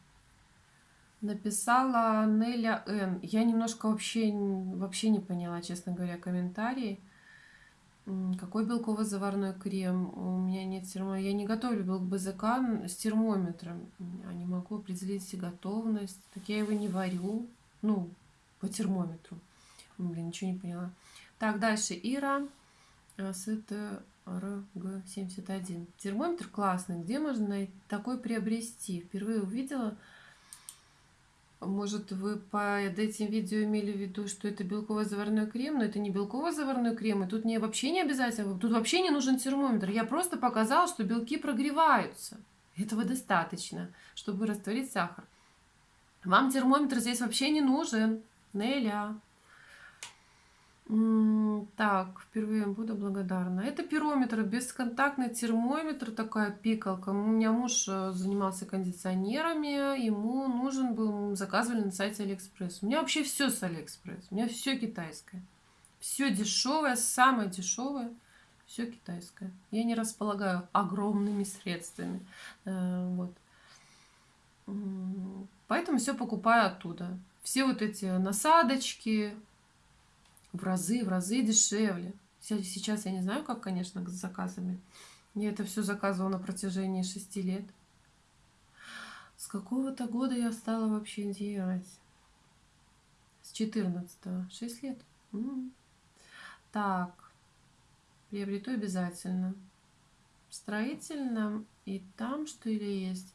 Написала Неля Н. Я немножко вообще, вообще не поняла, честно говоря, комментарий. Какой белково-заварной крем? У меня нет термометра. Я не готовлю белок БЗК с термометром. Я не могу определить готовность. Так я его не варю. Ну, по термометру. Блин, ничего не поняла. Так, дальше. Ира. СТРГ-71. Термометр классный. Где можно такой приобрести? Впервые увидела. Может, вы под этим видео имели в виду, что это белковый заварной крем, но это не белковый заварной крем, и тут не, вообще не обязательно, тут вообще не нужен термометр. Я просто показала, что белки прогреваются. Этого достаточно, чтобы растворить сахар. Вам термометр здесь вообще не нужен. Неля. Так, впервые буду благодарна. Это пирометр, бесконтактный термометр, такая пикалка. У меня муж э, занимался кондиционерами, ему нужен был, заказывали на сайте Алиэкспресс. У меня вообще все с Алиэкспресс, у меня все китайское. Все дешевое, самое дешевое, все китайское. Я не располагаю огромными средствами. Э, вот. Поэтому все покупаю оттуда. Все вот эти насадочки, в разы, в разы дешевле. Сейчас я не знаю, как, конечно, с заказами. Я это все заказывала на протяжении шести лет. С какого-то года я стала вообще делать? С 14 -го. 6 лет. М -м. Так. Приобрету обязательно. В строительном и там что ли есть?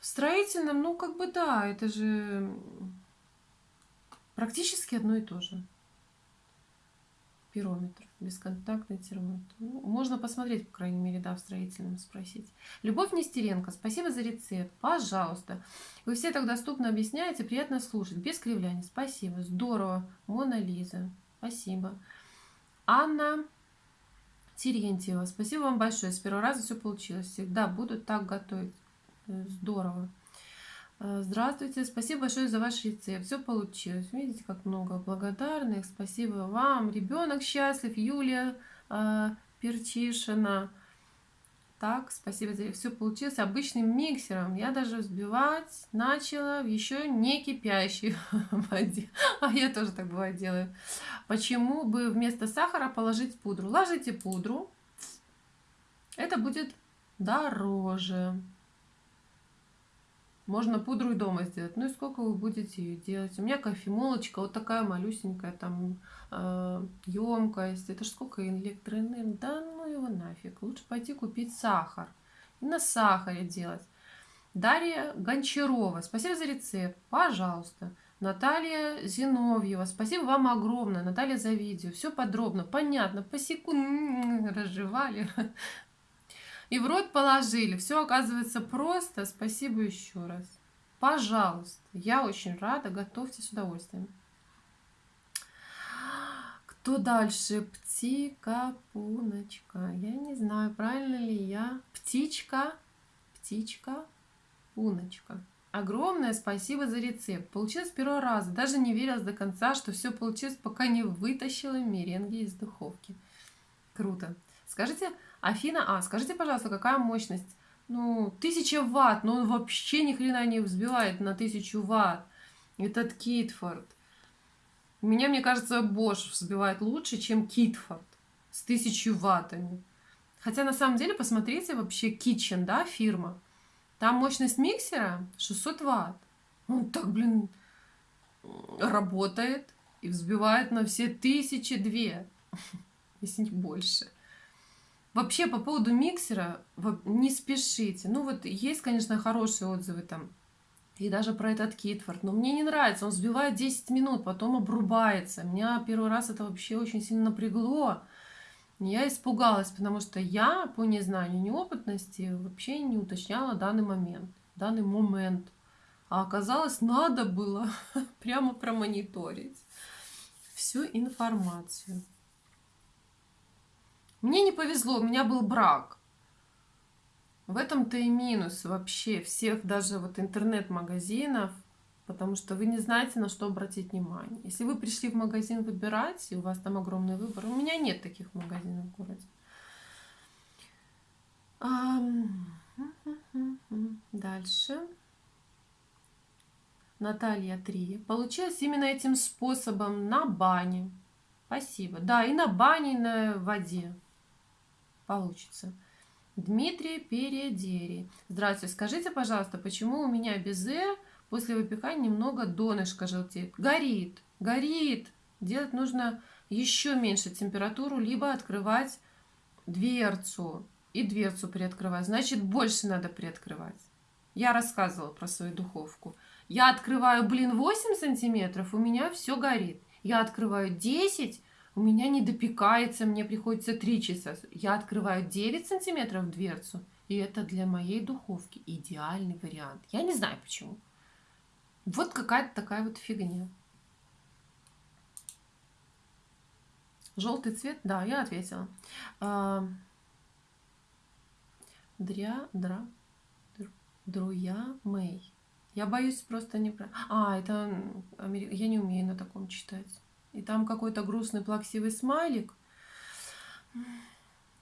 В строительном, ну как бы да, это же практически одно и то же пирометр, бесконтактный термометр. Ну, можно посмотреть, по крайней мере, да, в строительном спросить. Любовь Нестеренко, спасибо за рецепт, пожалуйста. Вы все так доступно объясняете, приятно слушать, без кривляний. Спасибо, здорово. Мона Лиза, спасибо. Анна Терентьева, спасибо вам большое, с первого раза все получилось. Всегда буду так готовить. Э, здорово. Э, здравствуйте, спасибо большое за ваш рецепт. Все получилось. Видите, как много благодарных. Спасибо вам. Ребенок счастлив. Юлия э, Перчишина. Так, спасибо за все получилось обычным миксером. Я даже взбивать начала в еще не кипящей (laughs) воде. А я тоже так бывает делаю. Почему бы вместо сахара положить пудру? Ложите пудру. Это будет дороже. Можно пудру и дома сделать. Ну и сколько вы будете ее делать? У меня кофемолочка, вот такая малюсенькая, там э, емкость. Это ж сколько электроэнергии? Да ну его нафиг. Лучше пойти купить сахар. И на сахаре делать. Дарья Гончарова. Спасибо за рецепт. Пожалуйста. Наталья Зиновьева. Спасибо вам огромное, Наталья, за видео. Все подробно, понятно, по секунд разжевали. И в рот положили. Все оказывается просто. Спасибо еще раз. Пожалуйста. Я очень рада. Готовьте с удовольствием. Кто дальше? Птика, пуночка. Я не знаю, правильно ли я. Птичка, птичка, пуночка. Огромное спасибо за рецепт. Получилось с первого раза. Даже не верилась до конца, что все получилось, пока не вытащила меренги из духовки. Круто. Скажите, Афина А, скажите, пожалуйста, какая мощность? Ну, 1000 ватт, но он вообще ни хрена не взбивает на 1000 ватт. Этот Китфорд. Меня, мне кажется, Bosch взбивает лучше, чем Китфорд с 1000 ваттами. Хотя, на самом деле, посмотрите, вообще Kitchen, да, фирма. Там мощность миксера 600 ватт. Он так, блин, работает и взбивает на все тысячи две, (laughs) если не больше. Вообще, по поводу миксера, не спешите. Ну, вот есть, конечно, хорошие отзывы там. И даже про этот Китфорд. Но мне не нравится. Он сбивает 10 минут, потом обрубается. Меня первый раз это вообще очень сильно напрягло. Я испугалась, потому что я по незнанию, неопытности вообще не уточняла данный момент, данный момент. А оказалось, надо было (laughs) прямо промониторить всю информацию. Мне не повезло, у меня был брак. В этом-то и минус вообще всех даже вот интернет-магазинов, потому что вы не знаете, на что обратить внимание. Если вы пришли в магазин выбирать, и у вас там огромный выбор, у меня нет таких магазинов в городе. (laughs) Дальше. Наталья 3. Получилось именно этим способом на бане. Спасибо. Да, и на бане, и на воде получится. Дмитрий Передери. Здравствуйте. Скажите, пожалуйста, почему у меня безе после выпекания немного донышко желтеет? Горит. Горит. Делать нужно еще меньше температуру, либо открывать дверцу и дверцу приоткрывать. Значит, больше надо приоткрывать. Я рассказывала про свою духовку. Я открываю, блин, 8 сантиметров, у меня все горит. Я открываю 10, у меня не допекается, мне приходится 3 часа. Я открываю 9 сантиметров дверцу, и это для моей духовки идеальный вариант. Я не знаю почему. Вот какая-то такая вот фигня. Желтый цвет? Да, я ответила. А, дря, дра, друя, мэй. Я боюсь просто не... А, это... Я не умею на таком читать. И там какой-то грустный, плаксивый смайлик.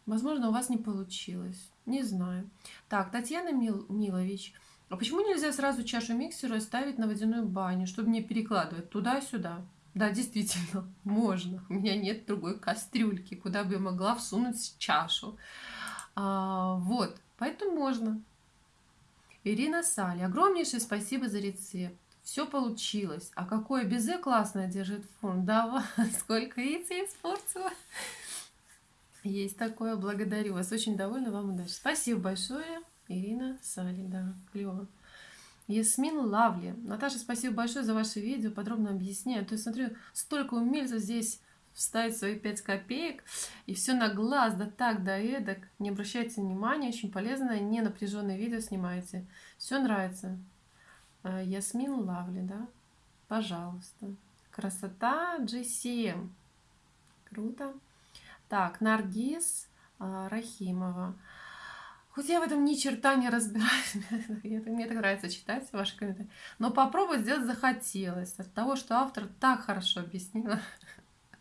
Возможно, у вас не получилось. Не знаю. Так, Татьяна Мил... Милович. А почему нельзя сразу чашу миксера ставить на водяную баню, чтобы не перекладывать туда-сюда? Да, действительно, (laughs) можно. У меня нет другой кастрюльки, куда бы я могла всунуть чашу. А, вот, поэтому можно. Ирина Сали, огромнейшее спасибо за рецепт. Все получилось. А какое безе классное держит фон. Да, (laughs) сколько яиц я испортила. Есть такое, благодарю вас. Очень довольна вам удачи. Спасибо большое, Ирина Сали, да, клево. Ясмин Лавли. Наташа, спасибо большое за ваше видео, подробно объясняю. То есть, смотрю, столько умельцев здесь вставить свои 5 копеек, и все на глаз, да так, да эдак. Не обращайте внимания, очень полезное, не напряженное видео снимаете. Все нравится. Э, Ясмин Лавли, да? Пожалуйста. Красота GCM. Круто. Так, Наргиз э, Рахимова. Хоть я в этом ни черта не разбираюсь, (laughs) мне так нравится читать ваши комментарии, но попробовать сделать захотелось от того, что автор так хорошо объяснила.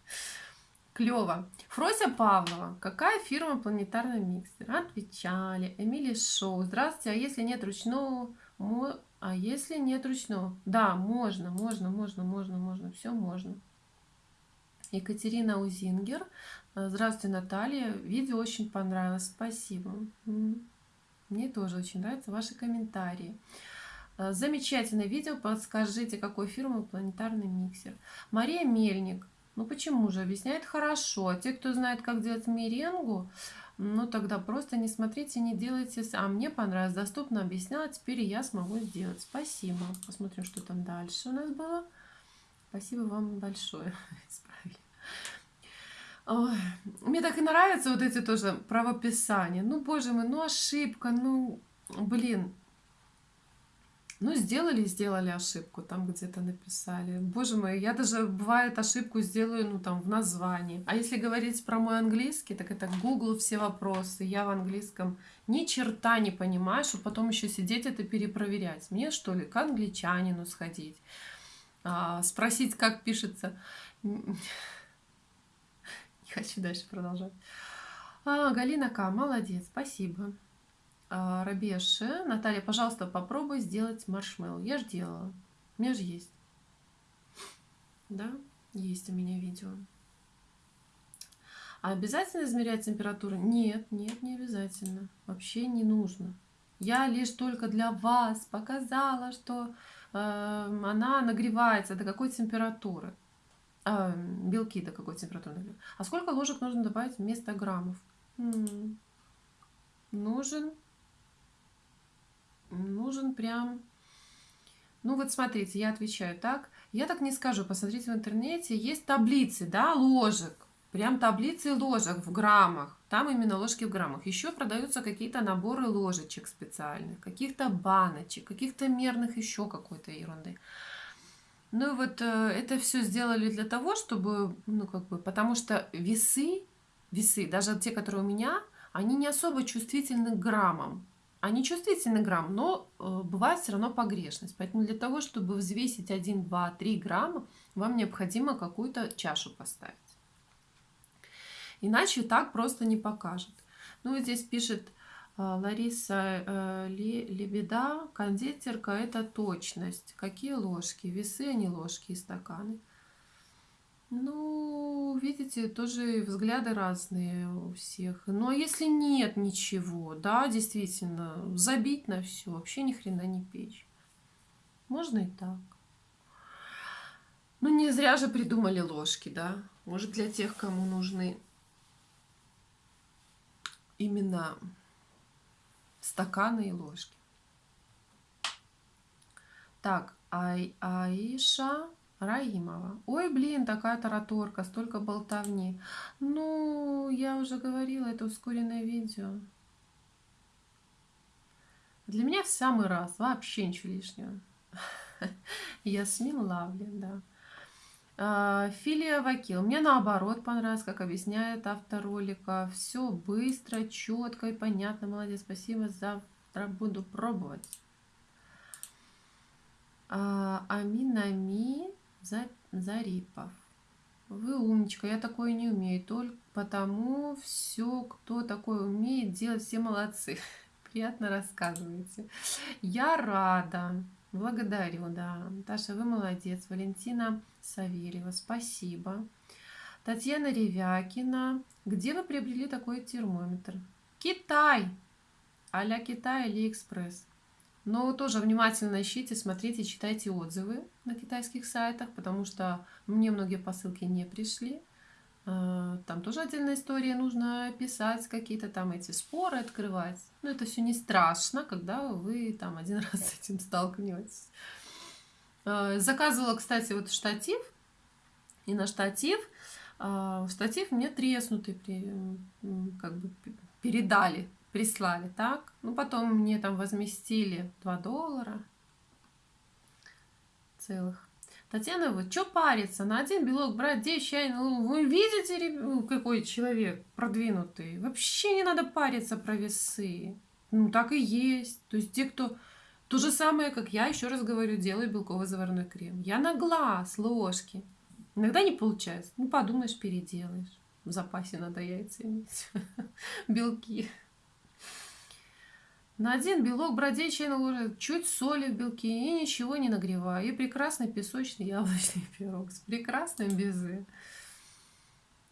(laughs) Клево. Фрося Павлова. Какая фирма планетарный миксер? Отвечали. Эмили Шоу. Здравствуйте. А если нет ручного... А если нет ручного? Да, можно, можно, можно, можно, можно. Все можно. Екатерина Узингер. Э, здравствуйте, Наталья. Видео очень понравилось. Спасибо. Мне тоже очень нравятся ваши комментарии. Э, замечательное видео. Подскажите, какой фирмы планетарный миксер. Мария Мельник. Ну почему же? Объясняет хорошо. А те, кто знает, как делать меренгу, ну тогда просто не смотрите, не делайте. А мне понравилось. Доступно объясняла. Теперь я смогу сделать. Спасибо. Посмотрим, что там дальше у нас было. Спасибо вам большое. (laughs) Исправили. Ой, мне так и нравятся вот эти тоже правописания. Ну, боже мой, ну ошибка, ну, блин. Ну, сделали, сделали ошибку, там где-то написали. Боже мой, я даже, бывает, ошибку сделаю, ну, там, в названии. А если говорить про мой английский, так это Google все вопросы. Я в английском ни черта не понимаю, чтобы потом еще сидеть это перепроверять. Мне, что ли, к англичанину сходить, а, спросить, как пишется хочу дальше продолжать. А, Галина К. Молодец, спасибо. А, Рабеши. Наталья, пожалуйста, попробуй сделать маршмеллоу. Я же делала. У меня же есть. Да, есть у меня видео. А обязательно измерять температуру? Нет, нет, не обязательно. Вообще не нужно. Я лишь только для вас показала, что э, она нагревается до какой температуры а, белки до какой температуры. А сколько ложек нужно добавить вместо граммов? М -м, нужен, нужен прям... Ну вот смотрите, я отвечаю так. Я так не скажу, посмотрите в интернете, есть таблицы, да, ложек. Прям таблицы ложек в граммах. Там именно ложки в граммах. Еще продаются какие-то наборы ложечек специальных, каких-то баночек, каких-то мерных еще какой-то ерунды. Ну и вот э, это все сделали для того, чтобы, ну как бы, потому что весы, весы, даже те, которые у меня, они не особо чувствительны к граммам. Они чувствительны грамм, но э, бывает все равно погрешность. Поэтому для того, чтобы взвесить 1, 2, 3 грамма, вам необходимо какую-то чашу поставить. Иначе так просто не покажет. Ну, вот здесь пишет А, Лариса э, Лебеда, кондитерка – это точность. Какие ложки? Весы, а не ложки и стаканы. Ну, видите, тоже взгляды разные у всех. Но если нет ничего, да, действительно, забить на все, вообще ни хрена не печь. Можно и так. Ну, не зря же придумали ложки, да. Может, для тех, кому нужны именно стаканы и ложки. Так, Ай, Аиша Раимова. Ой, блин, такая тараторка, столько болтовни. Ну, я уже говорила, это ускоренное видео. Для меня в самый раз, вообще ничего лишнего. (laughs) Ясмин Лавлин, да. А, Филия Вакил. Мне наоборот понравилось, как объясняет автор ролика. Все быстро, четко и понятно. Молодец, спасибо. Завтра буду пробовать. А, Аминами Зарипов. Вы умничка, я такое не умею. Только потому все, кто такое умеет делать, все молодцы. (laughs) Приятно рассказываете. Я рада. Благодарю, да. Таша, вы молодец. Валентина Савельева, спасибо. Татьяна Ревякина. Где вы приобрели такой термометр? Китай! А-ля Китай, Алиэкспресс. Но тоже внимательно ищите, смотрите, читайте отзывы на китайских сайтах, потому что мне многие посылки не пришли. А, там тоже отдельная история, нужно писать какие-то там эти споры, открывать. Но это все не страшно, когда вы там один (laughs) раз с этим столкнетесь. А, заказывала, кстати, вот штатив. И на штатив, а, штатив мне треснутый как бы передали, прислали, так. Ну, потом мне там возместили 2 доллара целых. Татьяна, вот что париться? На один белок брать 10 чайных Вы видите, ну, какой человек продвинутый? Вообще не надо париться про весы. Ну, так и есть. То есть те, кто... То же самое, как я, еще раз говорю, делаю белковый заварной крем. Я на глаз, ложки. Иногда не получается. Ну, подумаешь, переделаешь. В запасе надо яйца иметь. (laughs) Белки. На один белок бродей чайной ложи чуть соли в белке и ничего не нагреваю. И прекрасный песочный яблочный (laughs) пирог с прекрасным безе.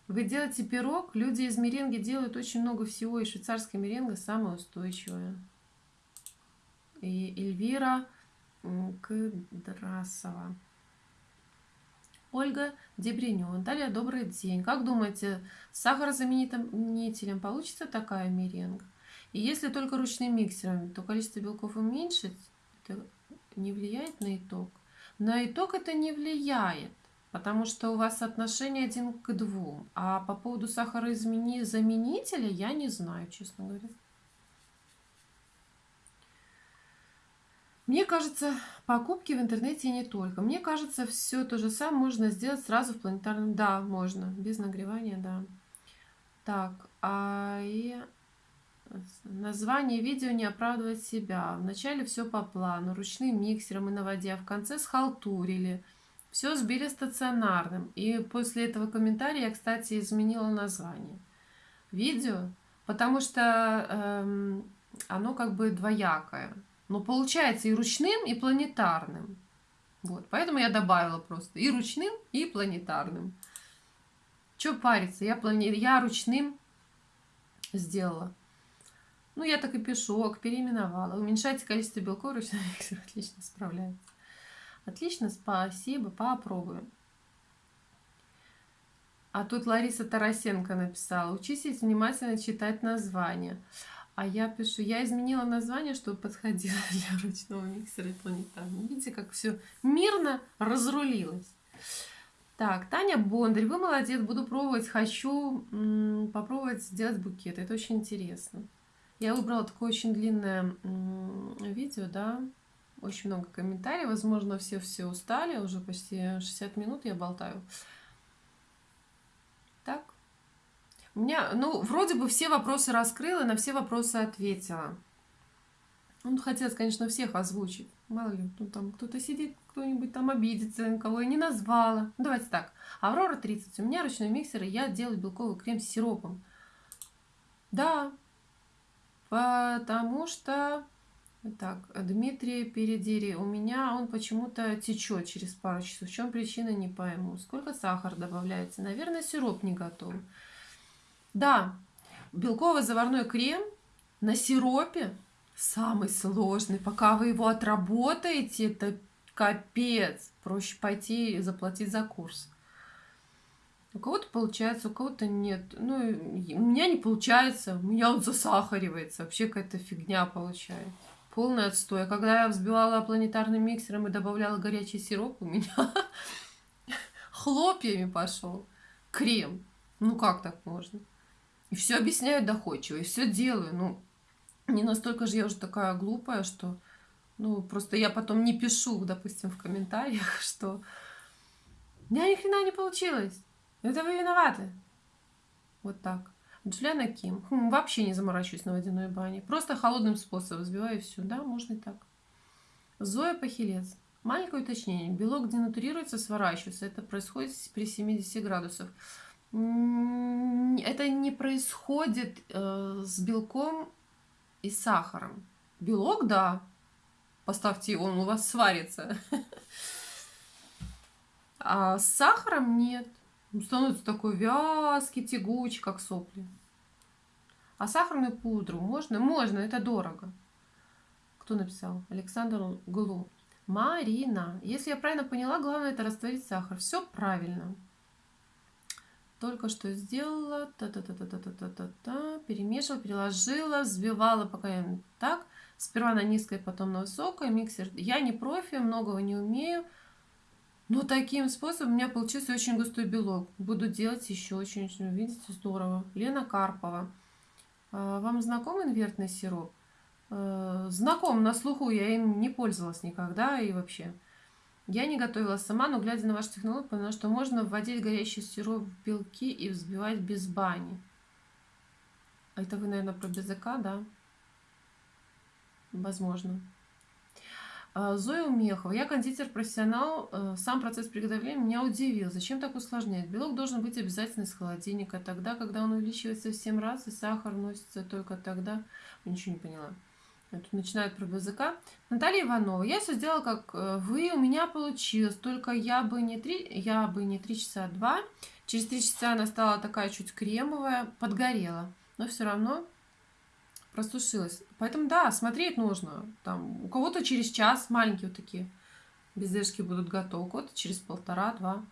Вы делаете пирог, люди из меренги делают очень много всего, и швейцарская меренга самая устойчивая. И Эльвира Кдрасова. Ольга Дебренён. Далее, добрый день. Как думаете, с сахарозаменителем получится такая меренга? И если только ручным миксером, то количество белков уменьшить, это не влияет на итог. На итог это не влияет, потому что у вас отношение один к двум. А по поводу сахарозаменителя я не знаю, честно говоря. Мне кажется, покупки в интернете не только. Мне кажется, все то же самое можно сделать сразу в планетарном. Да, можно. Без нагревания, да. Так, а и Название видео не оправдывает себя. Вначале все по плану, ручным миксером и на воде, а в конце схалтурили. Все сбили стационарным. И после этого комментария я, кстати, изменила название видео, потому что эм, оно как бы двоякое. Но получается и ручным, и планетарным. Вот, поэтому я добавила просто и ручным, и планетарным. Че париться? Я, плани... я ручным сделала. Ну, я так и пишу, переименовала. Уменьшайте количество белков, ручной миксер (laughs) отлично справляется. Отлично, спасибо, попробуем. А тут Лариса Тарасенко написала, учитесь внимательно читать название. А я пишу, я изменила название, чтобы подходило (laughs) для ручного миксера и планетарного. Видите, как все мирно разрулилось. Так, Таня Бондарь, вы молодец, буду пробовать, хочу попробовать сделать букет. Это очень интересно. Я выбрала такое очень длинное видео, да, очень много комментариев, возможно, все все устали, уже почти 60 минут я болтаю. Так. У меня, ну, вроде бы все вопросы раскрыла, на все вопросы ответила. Ну, хотелось, конечно, всех озвучить. Мало ли, ну, там кто-то сидит, кто-нибудь там обидится, кого я не назвала. Ну, давайте так. Аврора 30. У меня ручной миксер, и я делаю белковый крем с сиропом. Да, Потому что... Так, Дмитрий Передери. У меня он почему-то течет через пару часов. В чем причина, не пойму. Сколько сахара добавляется? Наверное, сироп не готов. Да, белковый заварной крем на сиропе самый сложный. Пока вы его отработаете, это капец. Проще пойти и заплатить за курс. У кого-то получается, у кого-то нет. Ну, у меня не получается, у меня он засахаривается. Вообще какая-то фигня получается. Полный отстой. А когда я взбивала планетарным миксером и добавляла горячий сироп, у меня (laughs) хлопьями пошел крем. Ну как так можно? И все объясняю доходчиво, и все делаю. Ну, не настолько же я уже такая глупая, что... Ну, просто я потом не пишу, допустим, в комментариях, (laughs) что у меня ни хрена не получилось. Это вы виноваты. Вот так. Джулиана Ким. Хм, вообще не заморачиваюсь на водяной бане. Просто холодным способом взбиваю все. Да, можно и так. Зоя Пахилец. Маленькое уточнение. Белок денатурируется, сворачивается. Это происходит при 70 градусах. Это не происходит э, с белком и сахаром. Белок, да. Поставьте, он у вас сварится. (laughs) А с сахаром нет. Становится такой вязкий, тягучий, как сопли. А сахарную пудру можно? Можно, это дорого. Кто написал? Александр Глу. Марина. Если я правильно поняла, главное это растворить сахар. Все правильно. Только что сделала. Та-та-та-та-та-та-та-та. Перемешивала, переложила, взбивала, пока я так. Сперва на низкой, потом на высокой. Миксер. Я не профи, многого не умею. Но таким способом у меня получился очень густой белок. Буду делать еще очень-очень, видите, здорово. Лена Карпова. А, вам знаком инвертный сироп? А, знаком, на слуху, я им не пользовалась никогда и вообще. Я не готовила сама, но глядя на вашу технологию, поняла, что можно вводить горячий сироп в белки и взбивать без бани. А это вы, наверное, про БЗК, да? Возможно. А, Зоя Умехова. Я кондитер-профессионал. Э, сам процесс приготовления меня удивил. Зачем так усложнять? Белок должен быть обязательно из холодильника. Тогда, когда он увеличивается в 7 раз, и сахар вносится только тогда. Ничего не поняла. Тут начинают про языка. Наталья Иванова. Я все сделала, как э, вы. У меня получилось. Только я бы не 3, я бы не 3 часа, а 2. Через 3 часа она стала такая чуть кремовая. Подгорела. Но все равно просушилась. Поэтому да, смотреть нужно. Там, у кого-то через час маленькие вот такие бездержки будут готовы, кого-то через полтора-два.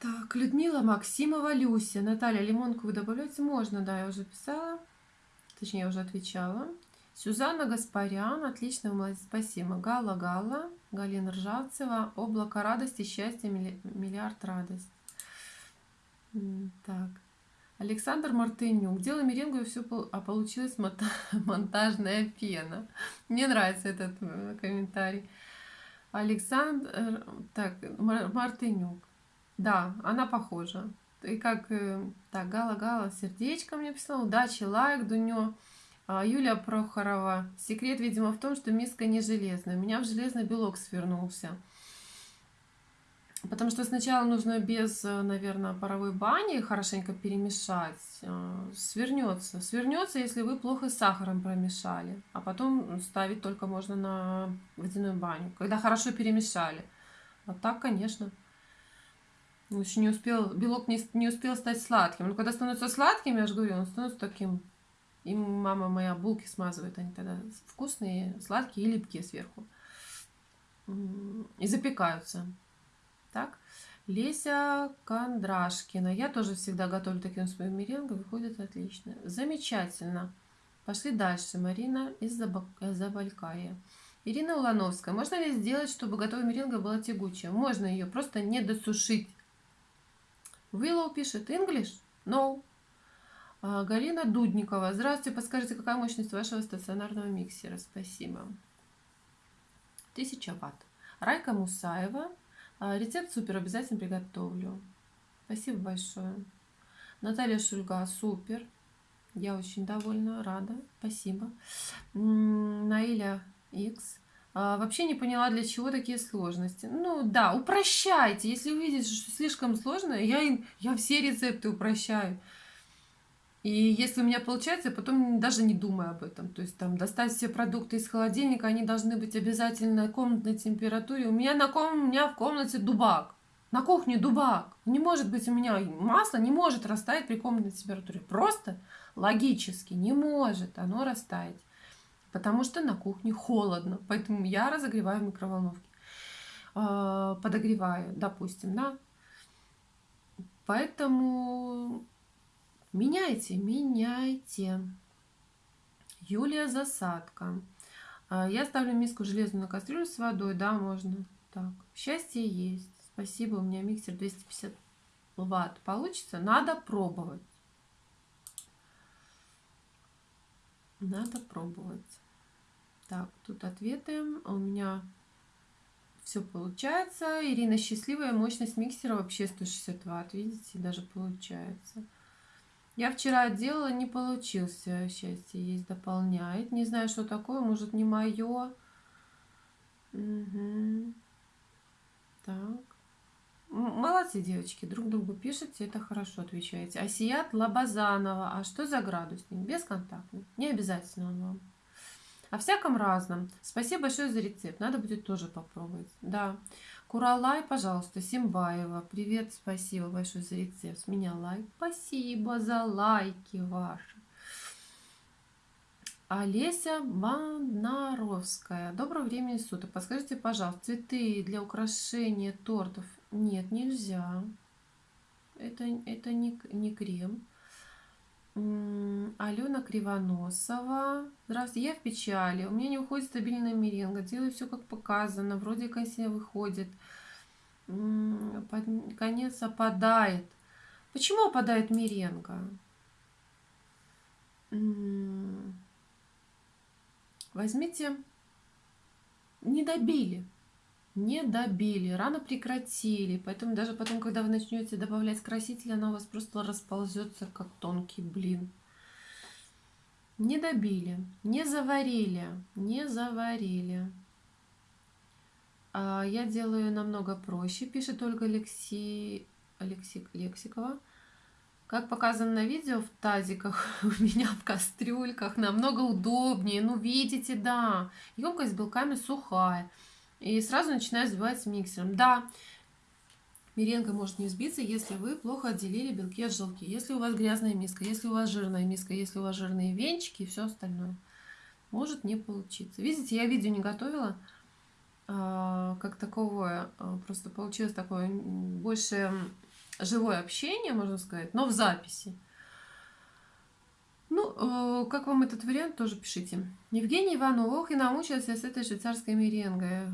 Так, Людмила Максимова, Люся. Наталья, лимонку вы добавляете? Можно, да, я уже писала. Точнее, я уже отвечала. Сюзанна Гаспарян, отлично, молодец, спасибо. Гала Гала, Галина Ржавцева, облако радости, счастья, миллиард радость. Так. Александр Мартынюк. Дело меренгу и все, а получилась (laughs) монтажная пена. Мне нравится этот э, комментарий. Александр, так, Мартынюк. Да, она похожа. И как, э, так, Гала-Гала, сердечко мне писала, удачи, лайк, Дунё. А, Юлия Прохорова. Секрет, видимо, в том, что миска не железная. У меня в железный белок свернулся. Потому что сначала нужно без, э, наверное, паровой бани хорошенько перемешать. Э, свернется. Свернется, если вы плохо с сахаром промешали. А потом ставить только можно на водяную баню, когда хорошо перемешали. А так, конечно. Еще не успел, белок не, не успел стать сладким. Но когда становится сладким, я же говорю, он становится таким. И мама моя булки смазывает, они тогда вкусные, сладкие и липкие сверху. И запекаются. Так, Леся Кондрашкина. Я тоже всегда готовлю таким своим меренгом. Выходит отлично. Замечательно. Пошли дальше. Марина из Забалькая. Ирина Улановская. Можно ли сделать, чтобы готовая меренга была тягучая? Можно ее просто не досушить. Willow пишет English? No. А, Галина Дудникова. Здравствуйте, подскажите, какая мощность вашего стационарного миксера? Спасибо. 1000 ватт. Райка Мусаева. А, рецепт супер, обязательно приготовлю. Спасибо большое. Наталья Шульга, супер. Я очень довольна, рада. Спасибо. Наиля X. А, вообще не поняла, для чего такие сложности. Ну да, упрощайте. Если увидите, что слишком сложно, я, я все рецепты упрощаю. И если у меня получается, я потом даже не думаю об этом. То есть там достать все продукты из холодильника, они должны быть обязательно на комнатной температуре. У меня на ком... у меня в комнате дубак. На кухне дубак. Не может быть у меня масло не может растаять при комнатной температуре. Просто логически не может оно растаять. Потому что на кухне холодно. Поэтому я разогреваю в микроволновке. А, подогреваю, допустим, да. Поэтому Меняйте, меняйте. Юлия Засадка. А, я ставлю миску железную на кастрюлю с водой, да, можно. Так, счастье есть. Спасибо, у меня миксер 250 ватт. Получится? Надо пробовать. Надо пробовать. Так, тут ответы. У меня все получается. Ирина счастливая. Мощность миксера вообще 160 ватт. Видите, даже получается. Я вчера делала, не получился. Счастье есть, дополняет. Не знаю, что такое, может, не мое. Угу. Так. Молодцы, девочки, друг другу пишете, это хорошо отвечаете. Асият Лабазанова. А что за градусник? Бесконтактный. Не обязательно он вам. О всяком разном. Спасибо большое за рецепт. Надо будет тоже попробовать. Да. Куралай, пожалуйста, Симбаева. Привет, спасибо большое за рецепт. С меня лайк. Спасибо за лайки ваши. Олеся Банаровская. Доброго времени суток. Подскажите, пожалуйста, цветы для украшения тортов? Нет, нельзя. Это, это не, не крем. Алена Кривоносова. Здравствуйте, я в печали. У меня не уходит стабильная меренга. Делаю все как показано. Вроде себе выходит. Под конец опадает. Почему опадает меренга? Возьмите. Не добили не добили, рано прекратили, поэтому даже потом, когда вы начнете добавлять краситель, она у вас просто расползется, как тонкий блин. Не добили, не заварили, не заварили. А я делаю намного проще, пишет Ольга Алекси... Алексик... Лексикова. Как показано на видео, в тазиках (laughs) у меня в кастрюльках намного удобнее. Ну, видите, да. Емкость белками сухая. И сразу начинаю взбивать миксером. Да, меренга может не взбиться, если вы плохо отделили белки от желтки. Если у вас грязная миска, если у вас жирная миска, если у вас жирные венчики и все остальное. Может не получиться. Видите, я видео не готовила. А, как таковое. А, просто получилось такое больше живое общение, можно сказать, но в записи. Ну, э, как вам этот вариант, тоже пишите. Евгений Иванов, ох, и намучился с этой швейцарской меренгой.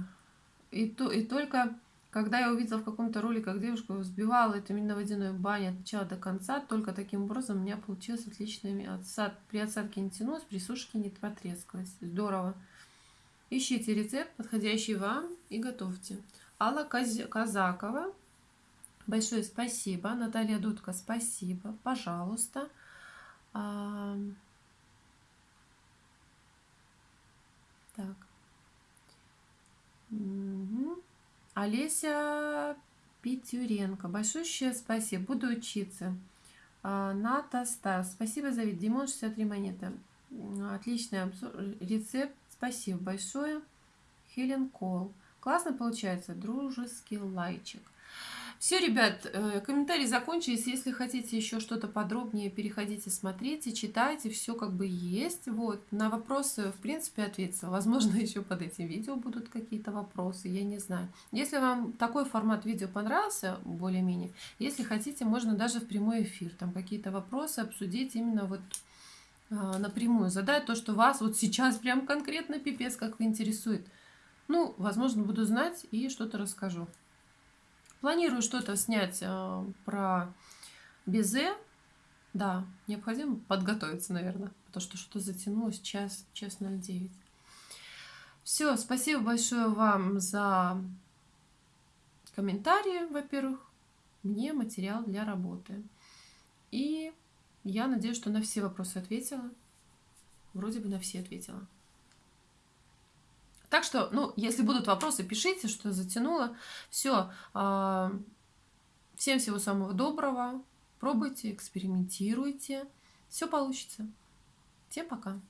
И, то, и только когда я увидела в каком-то ролике, как девушка взбивала эту именно водяную баню от начала до конца, только таким образом у меня получилось отличное отсад. При отсадке не тянулось, при сушке не потрескалось. Здорово. Ищите рецепт, подходящий вам, и готовьте. Алла Казакова, большое спасибо. Наталья Дудка, спасибо. Пожалуйста. А... Так. Угу. Олеся Петюренко. Большое спасибо. Буду учиться. А, Ната Стас. Спасибо за вид. Димон 63 монеты. Отличный. Рецепт. Спасибо большое. Хелен Кол. Классно получается. Дружеский лайчик. Все, ребят, э, комментарии закончились. Если хотите еще что-то подробнее, переходите, смотрите, читайте. Все как бы есть. Вот. На вопросы, в принципе, ответила. Возможно, (laughs) еще под этим видео будут какие-то вопросы. Я не знаю. Если вам такой формат видео понравился, более-менее, если хотите, можно даже в прямой эфир. Там какие-то вопросы обсудить именно вот а, напрямую. Задать то, что вас вот сейчас прям конкретно пипец как интересует. Ну, возможно, буду знать и что-то расскажу. Планирую что-то снять э, про безе. Да, необходимо подготовиться, наверное, потому что что-то затянулось час, час 09. Все, спасибо большое вам за комментарии, во-первых. Мне материал для работы. И я надеюсь, что на все вопросы ответила. Вроде бы на все ответила. Так что, ну, если будут вопросы, пишите, что затянуло. Все. Всем всего самого доброго. Пробуйте, экспериментируйте. все получится. Всем пока.